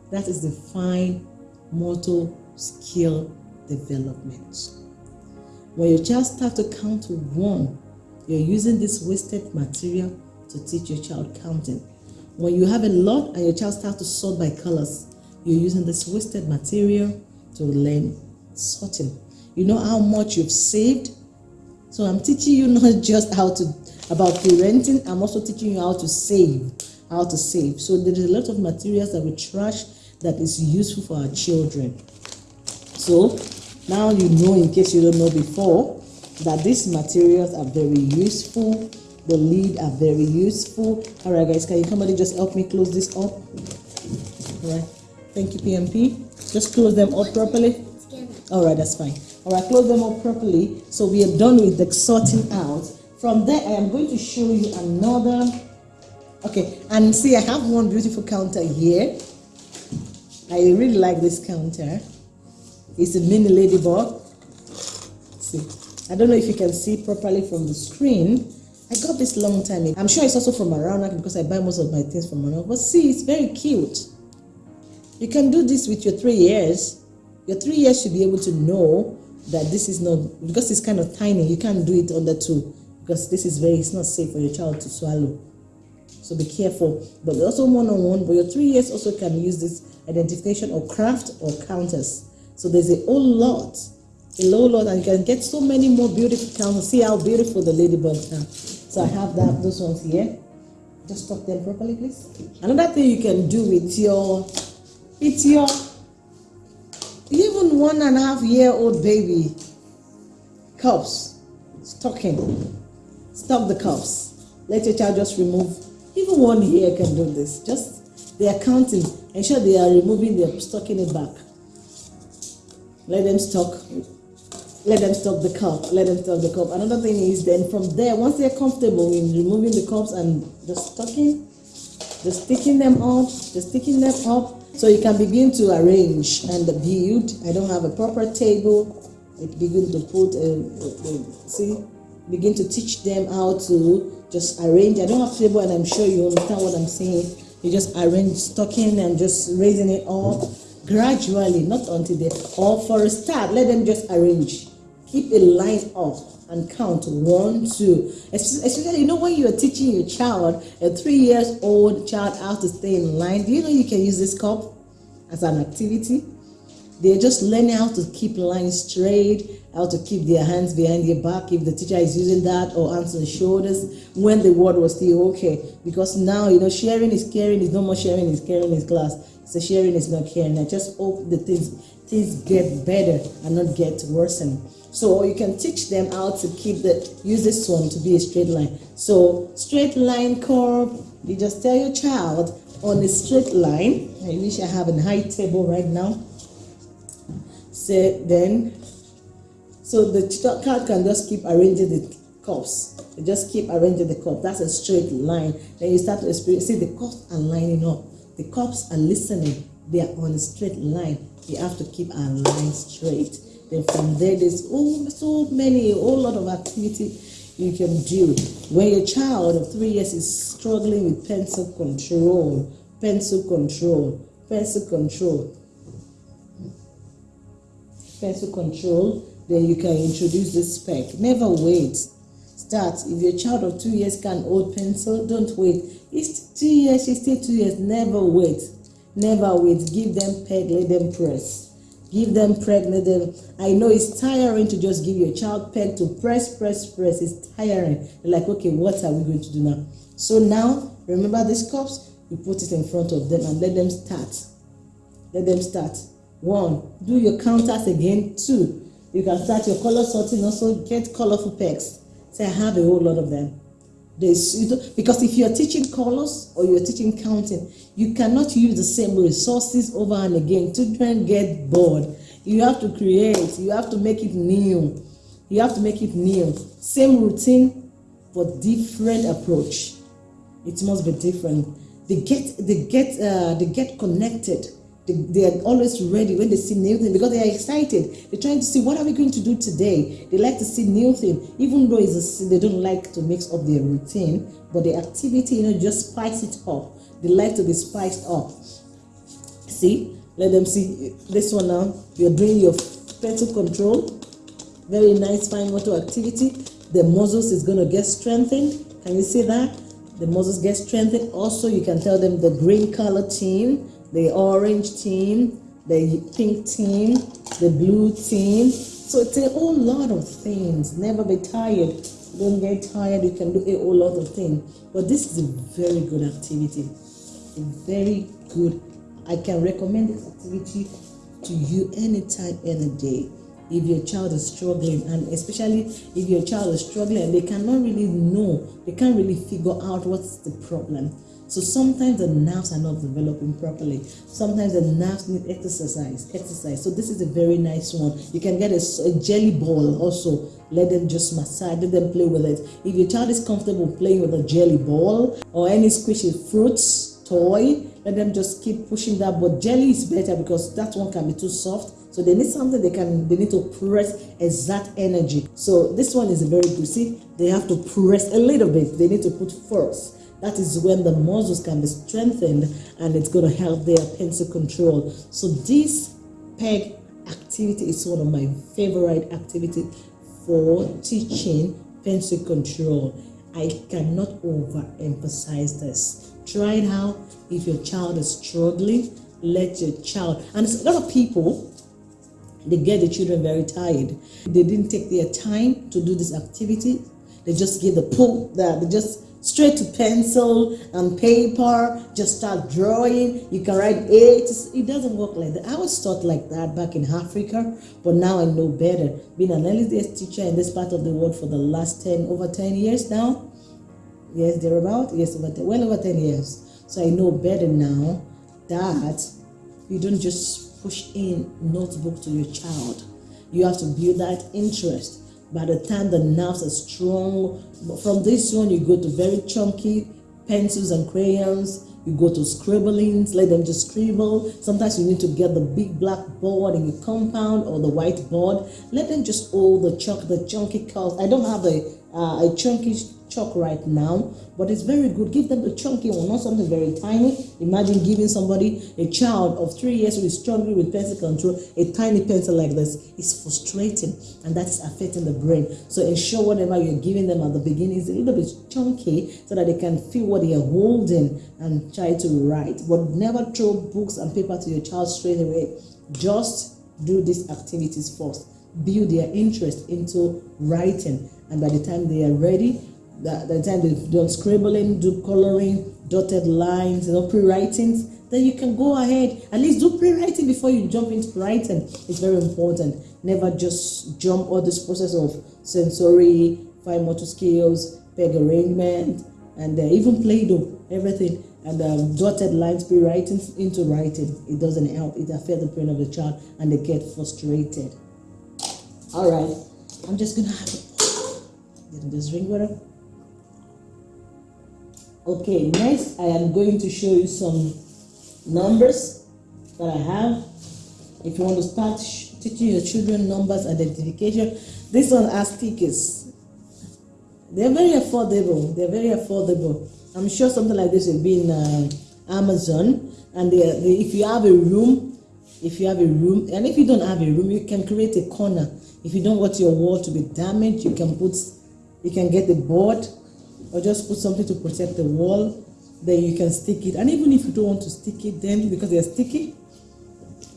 that is the fine motor skill development. When your child starts to count to one, you're using this wasted material to teach your child counting. When you have a lot and your child starts to sort by colors, you're using this wasted material to learn sorting. You know how much you've saved? So I'm teaching you *laughs* not just how to about parenting, I'm also teaching you how to save, how to save. So there is a lot of materials that we trash that is useful for our children. So now you know in case you don't know before that these materials are very useful the lid are very useful. All right guys can you somebody just help me close this up? All right. Thank you pmp just close them up properly. All right that's fine. All right close them up properly so we are done with the sorting out. From there i am going to show you another okay and see i have one beautiful counter here. I really like this counter. It's a mini ladybug. See i don't know if you can see properly from the screen I got this long time ago. I'm sure it's also from Araunak because I buy most of my things from Araunak. But see, it's very cute. You can do this with your three years. Your three years should be able to know that this is not, because it's kind of tiny, you can't do it under two because this is very, it's not safe for your child to swallow. So be careful. But also one-on-one, but your three years also can use this identification or craft or counters. So there's a whole lot, whole lot, and you can get so many more beautiful counters. See how beautiful the ladybugs are. So I have that those ones here. Just tuck them properly, please. Another thing you can do with your with your even one and a half year old baby cups, stocking. Stop the cups. Let your child just remove. Even one here can do this. Just they are counting. Ensure they are removing their stocking it back. Let them stock let them stop the cup, let them stop the cup. Another thing is then from there, once they're comfortable in removing the cups and just stocking, just sticking them up, just sticking them up, so you can begin to arrange and build. I don't have a proper table. I begin to put, a, a, a, see, begin to teach them how to just arrange. I don't have table and I'm sure you understand what I'm saying. You just arrange stocking and just raising it up gradually, not until they, or for a start, let them just arrange keep a line up and count one, two. Especially, you know, when you're teaching your child, a three years old child, how to stay in line, do you know you can use this cup as an activity? They're just learning how to keep lines straight, how to keep their hands behind their back if the teacher is using that or hands on shoulders when the word was still okay. Because now, you know, sharing is caring is no more sharing is caring in class. So sharing is not caring. I just hope the things things get better and not get worsened. So you can teach them how to keep the, use this one to be a straight line. So straight line curve, you just tell your child on a straight line, I wish I have a high table right now. So then, so the child can just keep arranging the curves. You just keep arranging the curve. That's a straight line. Then you start to experience, see the curves are lining up. The curves are listening. They are on a straight line. You have to keep our line straight. Then from there, there's oh, so many, a whole lot of activity you can do. When your child of three years is struggling with pencil control, pencil control, pencil control, pencil control, then you can introduce the spec. Never wait. Start. If your child of two years can hold pencil, don't wait. It's two years, she's still two years. Never wait. Never wait. Give them peg, let them press give them pregnant them. I know it's tiring to just give your child peg to press press press. It's tiring. They're like okay what are we going to do now? So now remember these cups? You put it in front of them and let them start. Let them start. One do your counters again. Two you can start your color sorting also. Get colorful pegs. Say i have a whole lot of them there's, because if you're teaching colors or you're teaching counting, you cannot use the same resources over and again. Children get bored. You have to create. You have to make it new. You have to make it new. Same routine, but different approach. It must be different. They get, they get, uh, they get connected they, they, are always ready when they see new things because they are excited. They're trying to see what are we going to do today. They like to see new things, even though it's a, they don't like to mix up their routine, but the activity, you know, just spice it up. They like to be spiced up. See, let them see eh, this one now. You're doing your pencil control. Very nice fine motor activity. The muscles is going to get strengthened. Can you see that? the muscles get strengthened. Also, you can tell them the green color team, the orange team, the pink team, the blue team. So it's a whole lot of things. Never be tired. Don't get tired. You can do a whole lot of things. But this is a very good activity. A very good. I can recommend this activity to you anytime, any day if your child is struggling and especially if your child is struggling they cannot really know they can't really figure out what's the problem so sometimes the nerves are not developing properly sometimes the nerves need exercise exercise so this is a very nice one you can get a, a jelly ball also let them just massage let them play with it if your child is comfortable playing with a jelly ball or any squishy fruits toy let them just keep pushing that but jelly is better because that one can be too soft so they need something they can, they need to press exact energy. So this one is very good. See, they have to press a little bit. They need to put force. That is when the muscles can be strengthened and it's going to help their pencil control. So this peg activity is one of my favorite activity for teaching pencil control. I cannot overemphasize this. Try it out. If your child is struggling, let your child, and a lot of people they get the children very tired. They didn't take their time to do this activity. They just give the pull that they just straight to pencil and paper, just start drawing. You can write eight. It doesn't work like that. I was taught like that back in Africa, but now I know better. Being an days teacher in this part of the world for the last 10, over 10 years now. Yes, they're about, yes, over 10, well over 10 years. So I know better now that you don't just push in notebook to your child. You have to build that interest. By the time the nerves are strong, from this one you go to very chunky pencils and crayons. You go to scribblings, let them just scribble. Sometimes you need to get the big black board in your compound or the white board. Let them just hold the chunk, the chunky curls. I don't have a, uh, a chunky chalk right now, but it's very good. Give them the chunky one, not something very tiny. Imagine giving somebody, a child of three years who is struggling with pencil control, a tiny pencil like this. It's frustrating and that is affecting the brain. So ensure whatever you're giving them at the beginning is a little bit chunky so that they can feel what they are holding and try to write. But never throw books and paper to your child straight away. Just do these activities first. Build their interest into writing and by the time they are ready, that the time they've done scribbling, do coloring, dotted lines, you know, pre-writings, then you can go ahead. At least do pre-writing before you jump into writing. It's very important. Never just jump all this process of sensory, fine motor skills, peg arrangement, and uh, even Play-Doh, everything. And um, dotted lines, pre-writing into writing. It doesn't help. It affects the brain of the child and they get frustrated. All right. I'm just going to have a, this drink water. Okay, next I am going to show you some numbers that I have. If you want to start teaching your children numbers identification, this one has stickers. They're very affordable. They're very affordable. I'm sure something like this will be in uh, Amazon. And they, they, if you have a room, if you have a room, and if you don't have a room, you can create a corner. If you don't want your wall to be damaged, you can put, you can get the board or just put something to protect the wall then you can stick it. And even if you don't want to stick it then because they're sticky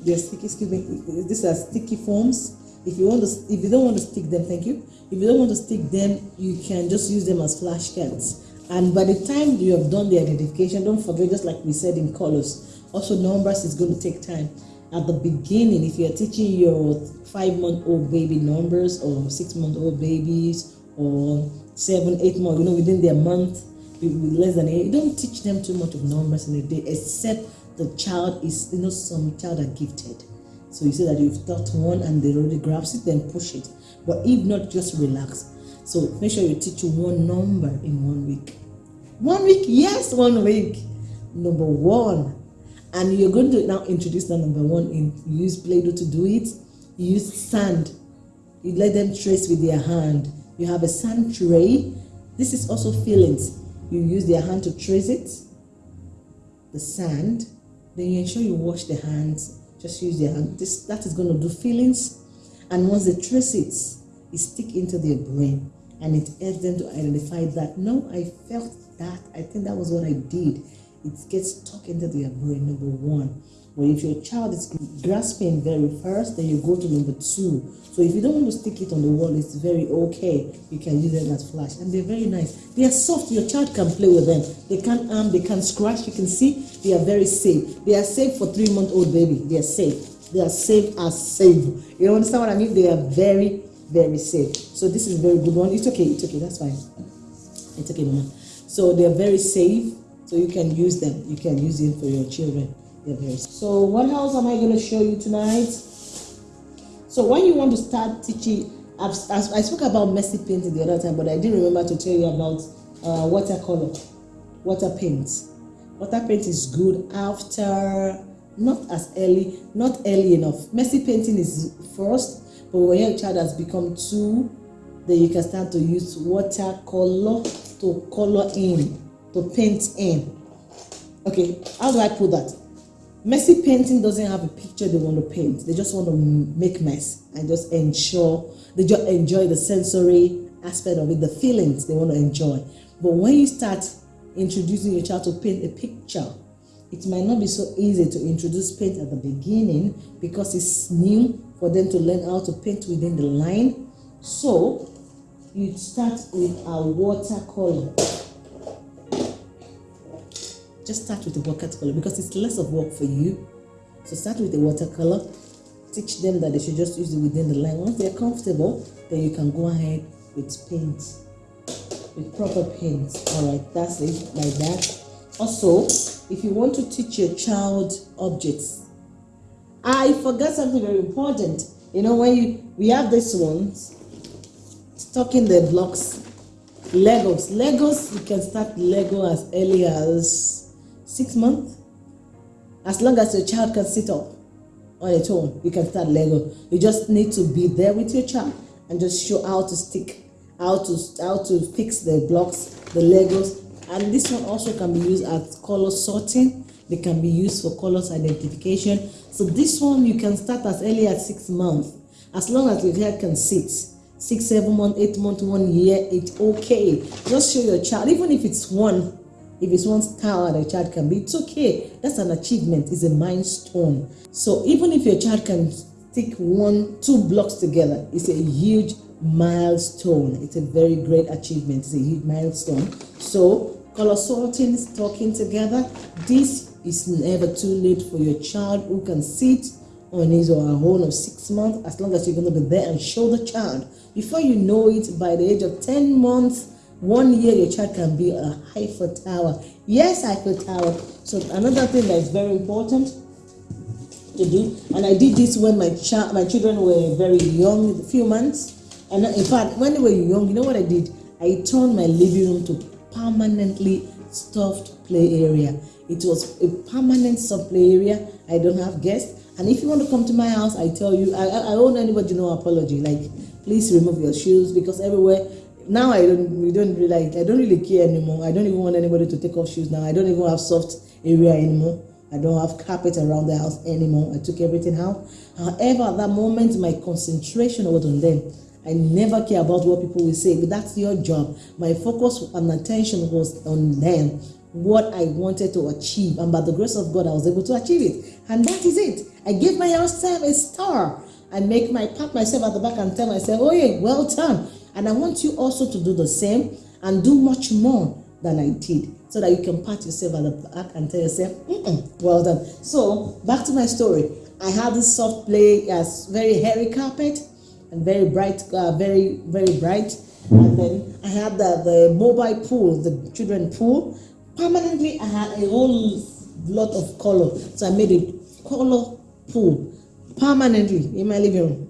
they're sticky excuse me these are sticky forms. If you want to if you don't want to stick them thank you. If you don't want to stick them you can just use them as flashcards and by the time you have done the identification don't forget just like we said in colors also numbers is going to take time. At the beginning if you're teaching your five month old baby numbers or six month old babies or seven, eight months, you know, within their month, less than eight. Don't teach them too much of numbers in a day, except the child is, you know, some child are gifted. So you say that you've taught one and they already grabs it, then push it. But if not, just relax. So make sure you teach one number in one week. One week, yes, one week. Number one. And you're going to now introduce that number one in you use Play-Doh to do it. You use sand. You let them trace with their hand you have a sand tray. This is also feelings. You use their hand to trace it, the sand. Then you ensure you wash the hands. Just use their hand. This, that is going to do feelings. And once they trace it, it stick into their brain. and it helps them to identify that no, I felt that. I think that was what I did. It gets stuck into their brain. Number one. But if your child is grasping very first, then you go to number two. So if you don't want to stick it on the wall, it's very okay. You can use them as flash. And they're very nice. They are soft. Your child can play with them. They can't harm, they can scratch. You can see they are very safe. They are safe for three month old baby. They are safe. They are safe as safe. You understand what I mean? They are very, very safe. So this is very good one. It's okay. It's okay. That's fine. It's okay, Mama. So they are very safe. So you can use them. You can use them for your children. So what else am I going to show you tonight? So when you want to start teaching, I've, I spoke about messy painting the other time, but I didn't remember to tell you about uh, watercolor, water paint. Water paint is good after, not as early, not early enough. Messy painting is first, but when your child has become two, then you can start to use watercolor to color in, to paint in. Okay, how do I put that? Messy painting doesn't have a picture they want to paint. They just want to make mess and just ensure they just enjoy the sensory aspect of it, the feelings they want to enjoy. But when you start introducing your child to paint a picture, it might not be so easy to introduce paint at the beginning because it's new for them to learn how to paint within the line. So you start with a watercolor just start with the watercolor because it's less of work for you. So start with the watercolor. Teach them that they should just use it within the line. Once they're comfortable, then you can go ahead with paint, with proper paint. All right, that's it, like that. Also, if you want to teach your child objects, I forgot something very important. You know, when you we have this ones, stocking the blocks, Legos. Legos, you can start Lego as early as six months. As long as your child can sit up on its own, you can start Lego. You just need to be there with your child and just show how to stick, how to how to fix the blocks, the Legos. And this one also can be used as color sorting. They can be used for colors identification. So this one you can start as early as six months. As long as your child can sit, six, seven months, eight months, one year, it's okay. Just show your child, even if it's one if it's one star that a child can be, it's okay. That's an achievement, it's a milestone. So even if your child can stick one, two blocks together, it's a huge milestone. It's a very great achievement. It's a huge milestone. So color sorting, talking together, this is never too late for your child who can sit on his or her own of six months as long as you're going to be there and show the child. Before you know it, by the age of 10 months, one year your child can be a Eiffel Tower. Yes, Eiffel Tower. So another thing that is very important to do, and I did this when my child, my children were very young, a few months. And in fact, when they were young, you know what I did? I turned my living room to permanently stuffed play area. It was a permanent sub play area. I don't have guests. And if you want to come to my house, I tell you, I, I owe anybody no apology. Like, please remove your shoes because everywhere now I don't we don't really like I don't really care anymore. I don't even want anybody to take off shoes now. I don't even have soft area anymore. I don't have carpet around the house anymore. I took everything out. However, at that moment, my concentration was on them. I never care about what people will say, but that's your job. My focus and attention was on them, what I wanted to achieve. And by the grace of God, I was able to achieve it. And that is it. I gave myself a star. I make my pat myself at the back and tell myself, oh yeah, well done. And I want you also to do the same and do much more than I did so that you can pat yourself at the back and tell yourself, mm -mm, well done. So back to my story. I had this soft play as very hairy carpet and very bright, uh, very, very bright. And then I had the, the mobile pool, the children pool. Permanently, I had a whole lot of color. So I made a color pool permanently in my living room.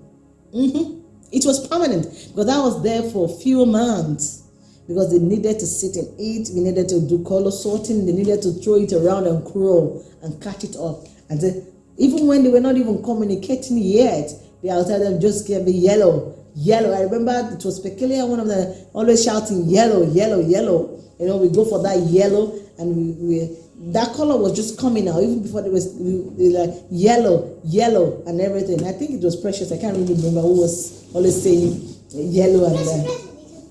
Mm -hmm. It was permanent because I was there for a few months because they needed to sit and eat. We needed to do color sorting. They needed to throw it around and crawl and catch it up. And then, even when they were not even communicating yet, they outside them just gave me yellow, yellow. I remember it was peculiar. One of them always shouting yellow, yellow, yellow. You know, we go for that yellow and we, we that color was just coming out even before there was like yellow, yellow, and everything. I think it was precious. I can't really remember who was always saying yellow and uh,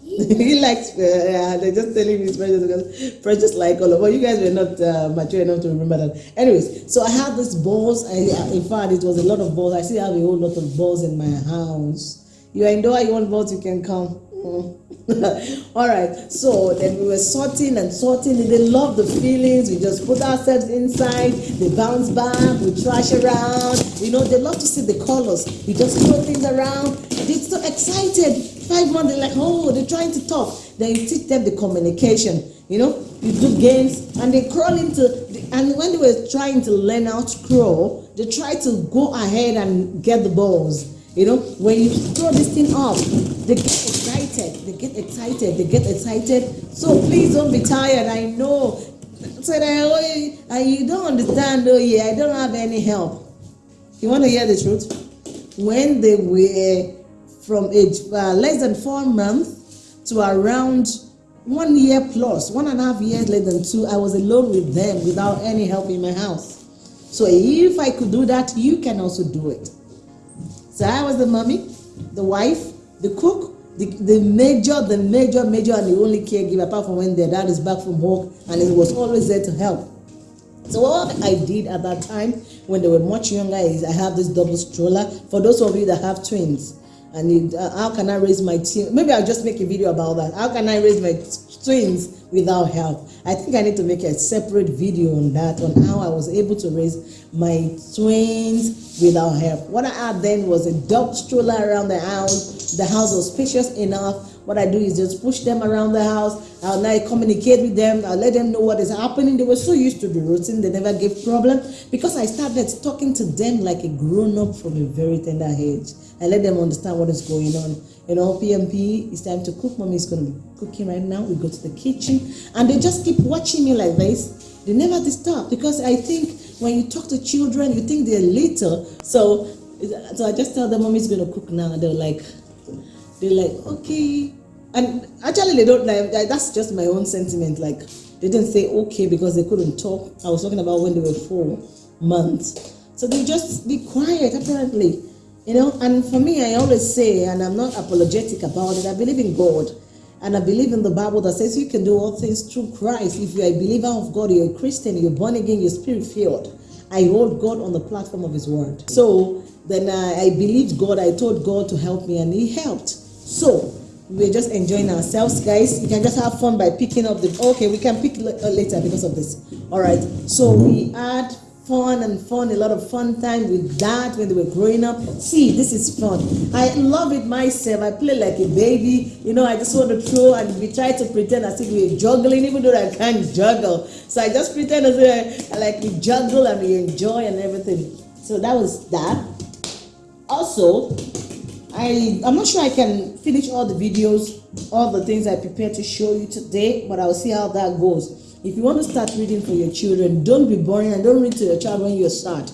*laughs* he likes, uh, yeah, they're just telling me it's precious because precious like all of But you guys were not uh, mature enough to remember that. Anyways, so I had these balls. I, in fact, it was a lot of balls. I still have a whole lot of balls in my house. You are indoor, you want balls, you can come. *laughs* all right so then we were sorting and sorting. They love the feelings. We just put ourselves inside. They bounce back. We trash around. You know they love to see the colors. We just throw things around. They're so excited. Five months they're like oh they're trying to talk. Then you teach them the communication. You know you do games and they crawl into the, and when they were trying to learn how to crawl they try to go ahead and get the balls. You know, when you throw this thing off, they get excited. They get excited. So please don't be tired. I know. So that oh, you don't understand. Oh yeah, I don't have any help. You want to hear the truth? When they were from age uh, less than four months to around one year plus, one and a half years less than two, I was alone with them without any help in my house. So if I could do that, you can also do it. So I was the mommy, the wife, the cook, the, major, the major, major, and the only caregiver, apart from when their dad is back from work, and he was always there to help. So what I did at that time, when they were much younger, is I have this double stroller. For those of you that have twins, and it, uh, how can I raise my team? Maybe I'll just make a video about that. How can I raise my twins without help? I think I need to make a separate video on that, on how I was able to raise my twins without help. What I had then was a dog stroller around the house. The house was spacious enough. What I do is just push them around the house. I'll now communicate with them. I'll let them know what is happening. They were so used to the routine, they never gave problem because I started talking to them like a grown up from a very tender age. I let them understand what is going on. You know, PMP, it's time to cook. Mommy is going to be cooking right now. We go to the kitchen and they just keep watching me like this. They never disturb because I think when you talk to children, you think they're little. So, so I just tell them, Mommy's going to cook now. And They're like, they're like, okay. And actually, they don't like, that's just my own sentiment. Like, they didn't say okay because they couldn't talk. I was talking about when they were four months. So they just be quiet, apparently. You know, and for me, I always say, and I'm not apologetic about it, I believe in God. And I believe in the Bible that says you can do all things through Christ. If you're a believer of God, you're a Christian, you're born again, you're spirit filled. I hold God on the platform of His Word. So then I, I believed God. I told God to help me, and He helped. So we're just enjoying ourselves, guys. You can just have fun by picking up the. Okay, we can pick uh, later because of this. All right. So we add fun and fun, a lot of fun time with dad when they were growing up. See, this is fun. I love it myself. I play like a baby. You know, I just want to throw and we try to pretend as if we're juggling, even though I can't juggle. So I just pretend as if I, like we juggle and we enjoy and everything. So that was that. Also, I, I'm not sure I can finish all the videos, all the things I prepared to show you today, but I'll see how that goes. If you want to start reading for your children, don't be boring and don't read to your child when you start.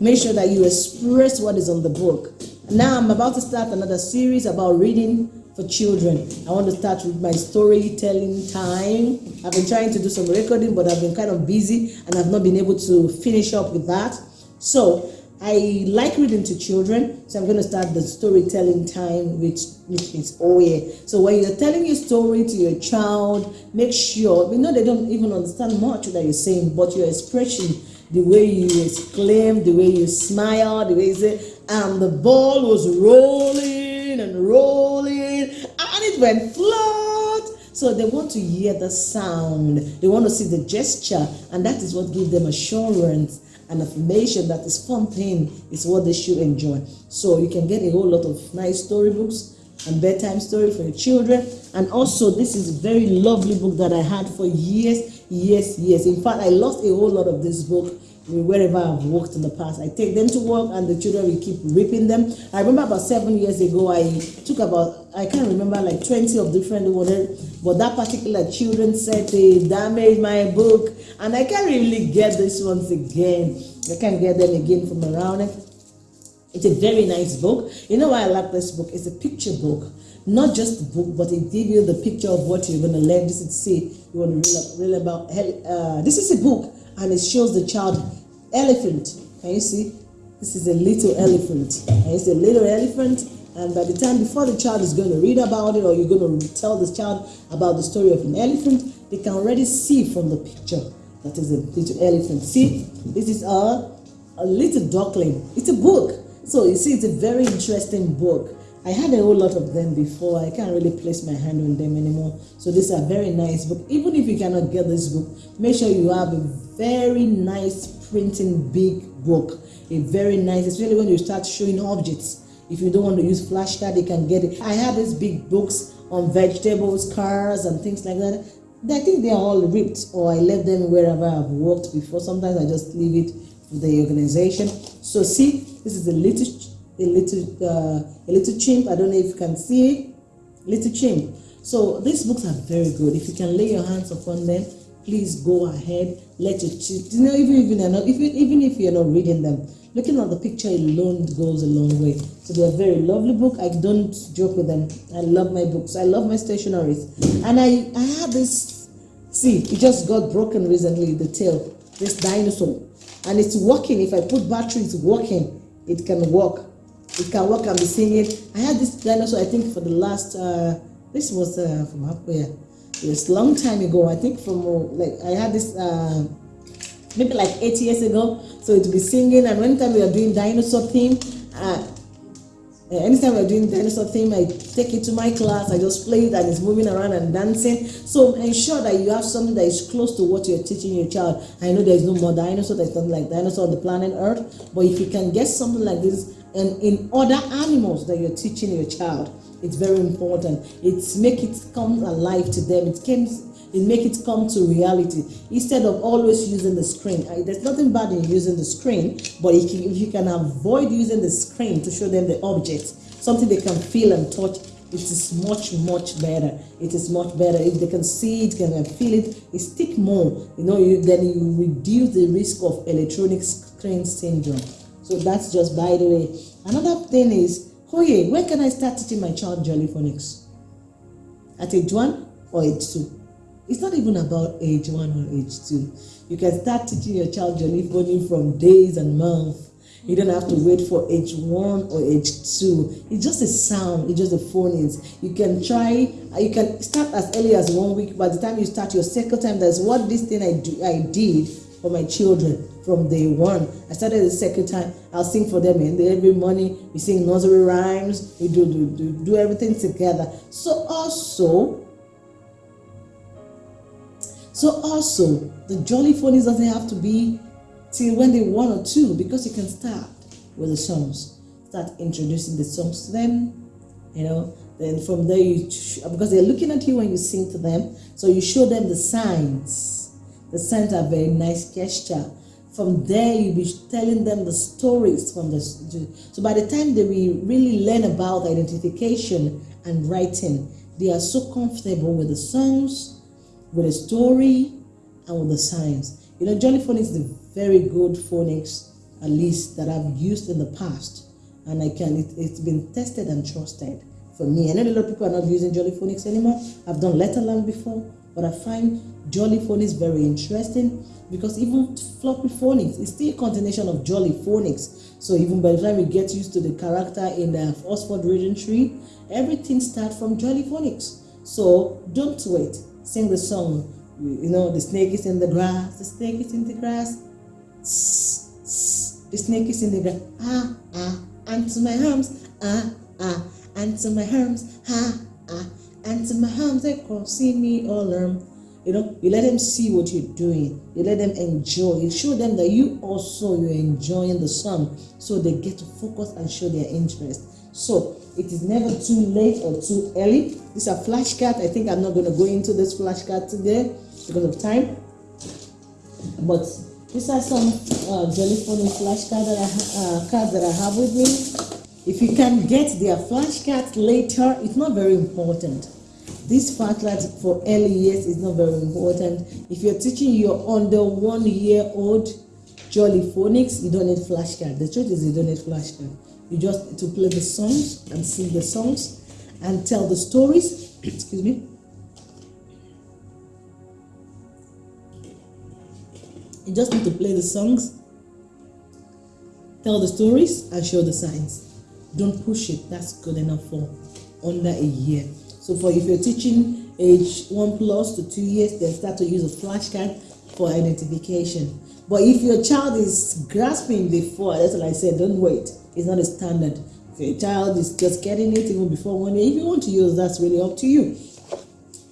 Make sure that you express what is on the book. Now I'm about to start another series about reading for children. I want to start with my storytelling time. I've been trying to do some recording, but I've been kind of busy and I've not been able to finish up with that. So I like reading to children, so I'm going to start the storytelling time, which which is yeah. So when you're telling your story to your child, make sure we know they don't even understand much that you're saying, but your expression, the way you exclaim, the way you smile, the way you say, and the ball was rolling and rolling, and it went flat. So they want to hear the sound, they want to see the gesture, and that is what gives them assurance and affirmation that is fun thing is what they should enjoy. So you can get a whole lot of nice storybooks and bedtime story for your children. And also this is a very lovely book that I had for years, years, years. In fact, I lost a whole lot of this book wherever I've worked in the past. I take them to work and the children will keep ripping them. I remember about seven years ago, I took about, I can't remember like 20 of different ones, but that particular children said they damaged my book and I can't really get this ones again. I can't get them again from around it. It's a very nice book. You know why I like this book? It's a picture book. Not just the book, but it gives you the picture of what you're going to learn. This is say you want to read, read about. Uh, this is a book, and it shows the child elephant. Can you see? This is a little elephant. You see a little elephant? And by the time before the child is going to read about it or you're going to tell the child about the story of an elephant, they can already see from the picture that is a little elephant. See, this is a, a little duckling. It's a book. So you see, it's a very interesting book. I had a whole lot of them before. I can't really place my hand on them anymore. So this is a very nice book. Even if you cannot get this book, make sure you have a very nice printing big book. A very nice, especially when you start showing objects. If you don't want to use flashcard, you can get it. I have these big books on vegetables, cars, and things like that. I think they're all ripped, or I left them wherever I've worked before. Sometimes I just leave it for the organization. So see, this is a little, a little, uh, a little chimp. I don't know if you can see it. Little chimp. So these books are very good. If you can lay your hands upon them, please go ahead. Let your you know even if you're not even even if you're not reading them, looking at the picture alone goes a long way. So they're very lovely book. I don't joke with them. I love my books. I love my stationaries. And I, I have this, see, it just got broken recently, the tail, this dinosaur. And it's working. If I put battery, it's working. It can work. It can work and be seeing it. I had this dinosaur, I think, for the last, uh, this was uh, from It's long time ago. I think from, uh, like, I had this, uh, maybe like eight years ago. So it would be singing, and when time we are doing dinosaur theme, uh, anytime we're doing dinosaur theme, I take it to my class, I just play it and it's moving around and dancing. So ensure that you have something that is close to what you're teaching your child. I know there's no more dinosaur, there's nothing like dinosaur on the planet Earth, but if you can get something like this and in other animals that you're teaching your child, it's very important. It's make it come alive to them. It comes it make it come to reality instead of always using the screen. There's nothing bad in using the screen, but if you, if you can avoid using the screen to show them the objects, something they can feel and touch, it is much much better it is much better if they can see it can feel it it stick more you know you, then you reduce the risk of electronic screen syndrome so that's just by the way another thing is yeah when can i start teaching my child jolly phonics at age one or age two it's not even about age one or age two. You can start teaching your child Jolly Phonics from days and months. You don't have to wait for age one or age two. It's just a sound. It's just a phonics. You can try. Uh, you can start as early as one week. By the time you start your second time, that's what this thing I do. I did for my children from day one. I started the second time. I'll sing for them and every morning. We sing nursery rhymes. We do do do, do everything together. So also so also, the jolly phonics doesn't have to be till when they one or two because you can start with the songs. Start introducing the songs to them, you know. Then from there, you because they're looking at you when you sing to them, so you show them the signs. The signs are very nice gesture. From there, you'll be telling them the stories from the. So by the time they will really learn about identification and writing, they are so comfortable with the songs with the story and with the signs. You know, Jolly Phonics is very good phonics, at least that I've used in the past. And I can, it, has been tested and trusted for me. I know a lot of people are not using Jolly Phonics anymore. I've done Letterland before, but I find Jolly Phonics very interesting because even floppy phonics is still a continuation of Jolly Phonics. So even by the time we get used to the character in the Oxford Reading Tree, everything starts from Jolly Phonics. So don't wait sing the song. You know, the snake is in the grass, the snake is in the grass. the snake is in the grass. Ah, ah, to my arms. Ah, ah, and to my arms. Ah, ah, to my arms. They see me all around. You know, you let them see what you're doing. You let them enjoy. You show them that you also you're enjoying the song, so they get to focus and show their interest. So it is never too late or too early. These are flashcards. I think I'm not going to go into this flashcard today because of time. But these are some uh, Jolly Phonics flashcards that uh, cards that I have with me. If you can get their flashcards later, it's not very important. This flashcard for early years is not very important. If you're teaching your under one year old Jolly Phonics, you don't need flashcard. The truth is you don't need flashcard. You just need to play the songs and sing the songs and tell the stories. *clears throat* Excuse me. You just need to play the songs, tell the stories, and show the signs. don't push it. That's good enough for under a year. So for if you're teaching age one plus to two years, they start to use a flashcard for identification. But if your child is grasping before, that's what I said, don't wait. It's not a standard. If your child is just getting it even before one year, if you want to use, that's really up to you.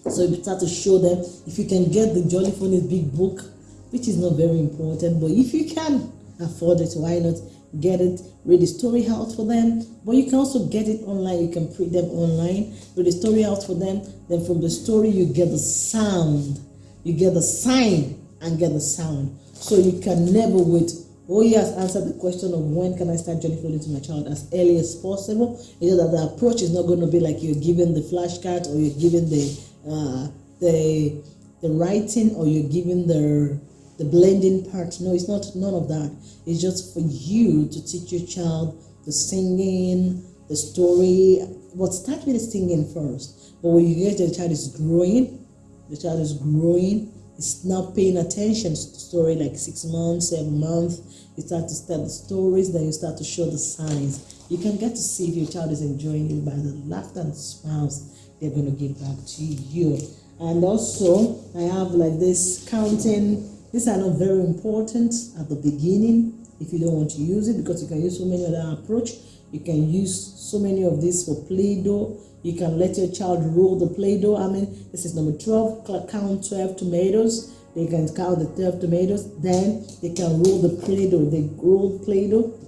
So you start to show them if you can get the Jolly Phonics big book, which is not very important, but if you can afford it, why not get it? Read the story out for them, but you can also get it online. You can print them online, read the story out for them. Then from the story, you get the sound, you get the sign, and get the sound. So you can never wait. Oh, yes, answer the question of when can I start Jolly Floating to my child as early as possible. You know that the approach is not going to be like you're giving the flashcard or you're giving the uh, the the writing or you're giving the the blending part. No, it's not none of that. It's just for you to teach your child the singing, the story. But start with the singing first. But when you get the child is growing, the child is growing, it's not paying attention to the story like six months, seven months. You start to tell the stories, then you start to show the signs. You can get to see if your child is enjoying it by the laughter and smiles they're going to give back to you. And also, I have like this counting. These are not very important at the beginning if you don't want to use it because you can use so many other approach. You can use so many of these for Play-Doh. You can let your child roll the Play-Doh. I mean, this is number 12, count 12 tomatoes. They can count the 12 tomatoes. Then they can roll the Play-Doh. They roll Play-Doh.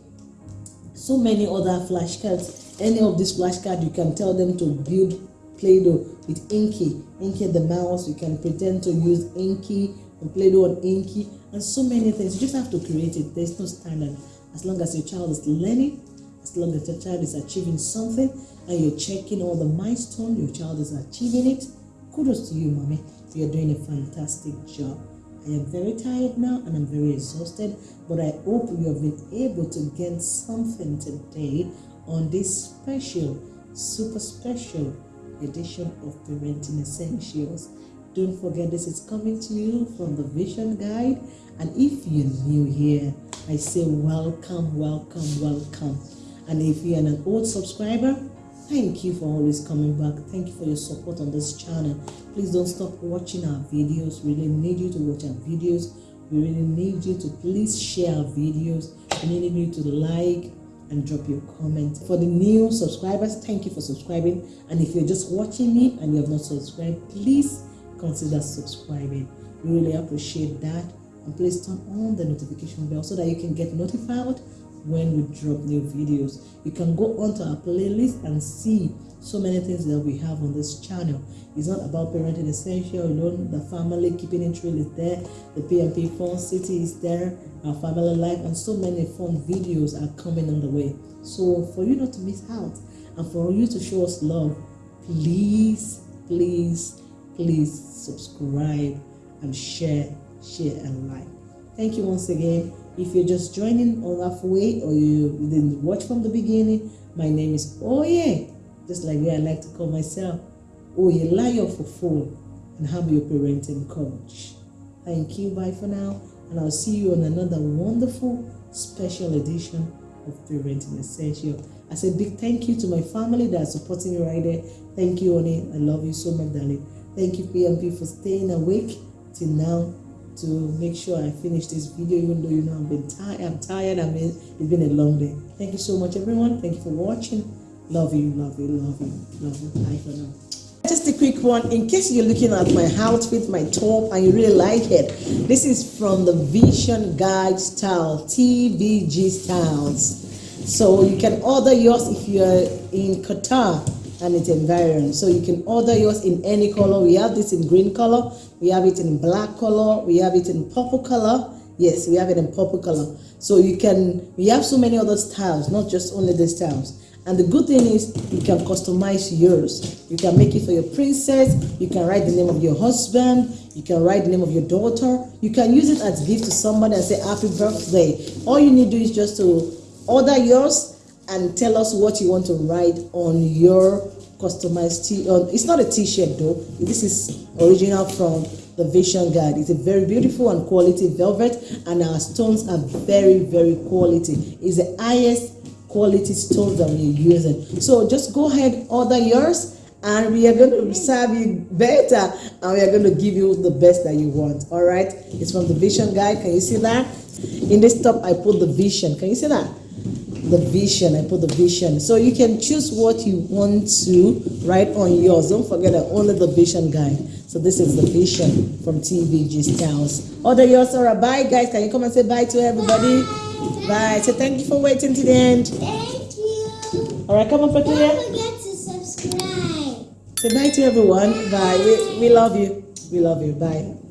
So many other flashcards. Any of these flashcards, you can tell them to build Play-Doh with Inky. Inky the mouse, you can pretend to use Inky and Play-Doh on Inky and so many things. You just have to create it. There's no standard. As long as your child is learning, as long as your child is achieving something and you're checking all the milestones, your child is achieving it, kudos to you, mommy. You're doing a fantastic job. I am very tired now and I'm very exhausted, but I hope you have been able to gain something today on this special, super special edition of Parenting Essentials. Don't forget this is coming to you from the Vision Guide. And if you're new here, I say welcome, welcome, welcome. And if you're an old subscriber, thank you for always coming back. Thank you for your support on this channel. Please don't stop watching our videos. We really need you to watch our videos. We really need you to please share our videos. We need you to like, and drop your comment. For the new subscribers, thank you for subscribing. And if you're just watching me and you have not subscribed, please consider subscribing. We really appreciate that. And please turn on the notification bell so that you can get notified when we drop new videos. You can go onto our playlist and see so many things that we have on this channel. It's not about parenting essential alone. The family keeping it real is there. The PMP Fun City is there. Our family life and so many fun videos are coming on the way. So for you not to miss out and for you to show us love, please, please, please subscribe and share, share and like. Thank you once again. If you're just joining on halfway or you didn't watch from the beginning, my name is Oye, just like me I like to call myself, Oye Layo for full, and I'm your parenting coach. Thank you, bye for now, and I'll see you on another wonderful special edition of Parenting Essential. I say big thank you to my family that are supporting me right there. Thank you, Oni. I love you so much, darling. Thank you, PMP, for staying awake till now to make sure I finish this video even though you know I've been tired I'm tired I mean it's been a long day. Thank you so much everyone. Thank you for watching. Love you love you love you love you. Bye for now. Just a quick one. In case you're looking at my outfit my top and you really like it this is from the vision guide style tvg styles. So you can order yours if you're in qatar and it's environment. So you can order yours in any color. We have this in green color, we have it in black color, we have it in purple color. Yes, we have it in purple color. So you can, we have so many other styles, not just only the styles. And the good thing is you can customize yours. You can make it for your princess. You can write the name of your husband. You can write the name of your daughter. You can use it as gift to somebody and say happy birthday. All you need to do is just to order yours and tell us what you want to write on your customized t it's not a t-shirt though. This is original from the vision guide. It's a very beautiful and quality velvet and our stones are very very quality. It's the highest quality stoves that we're using. So just go ahead, order yours and we are going to serve you better and we are going to give you the best that you want. All right? It's from the vision guide. Can you see that? In this top i put the vision. Can you see that the vision i put the vision so you can choose what you want to write on yours don't forget that only the vision guide so this is the vision from tvg styles order yours or bye guys can you come and say bye to everybody bye, bye. so thank you for waiting to the end thank you all right come on Patricia. Say bye to everyone. Bye. We, we love you. We love you. Bye.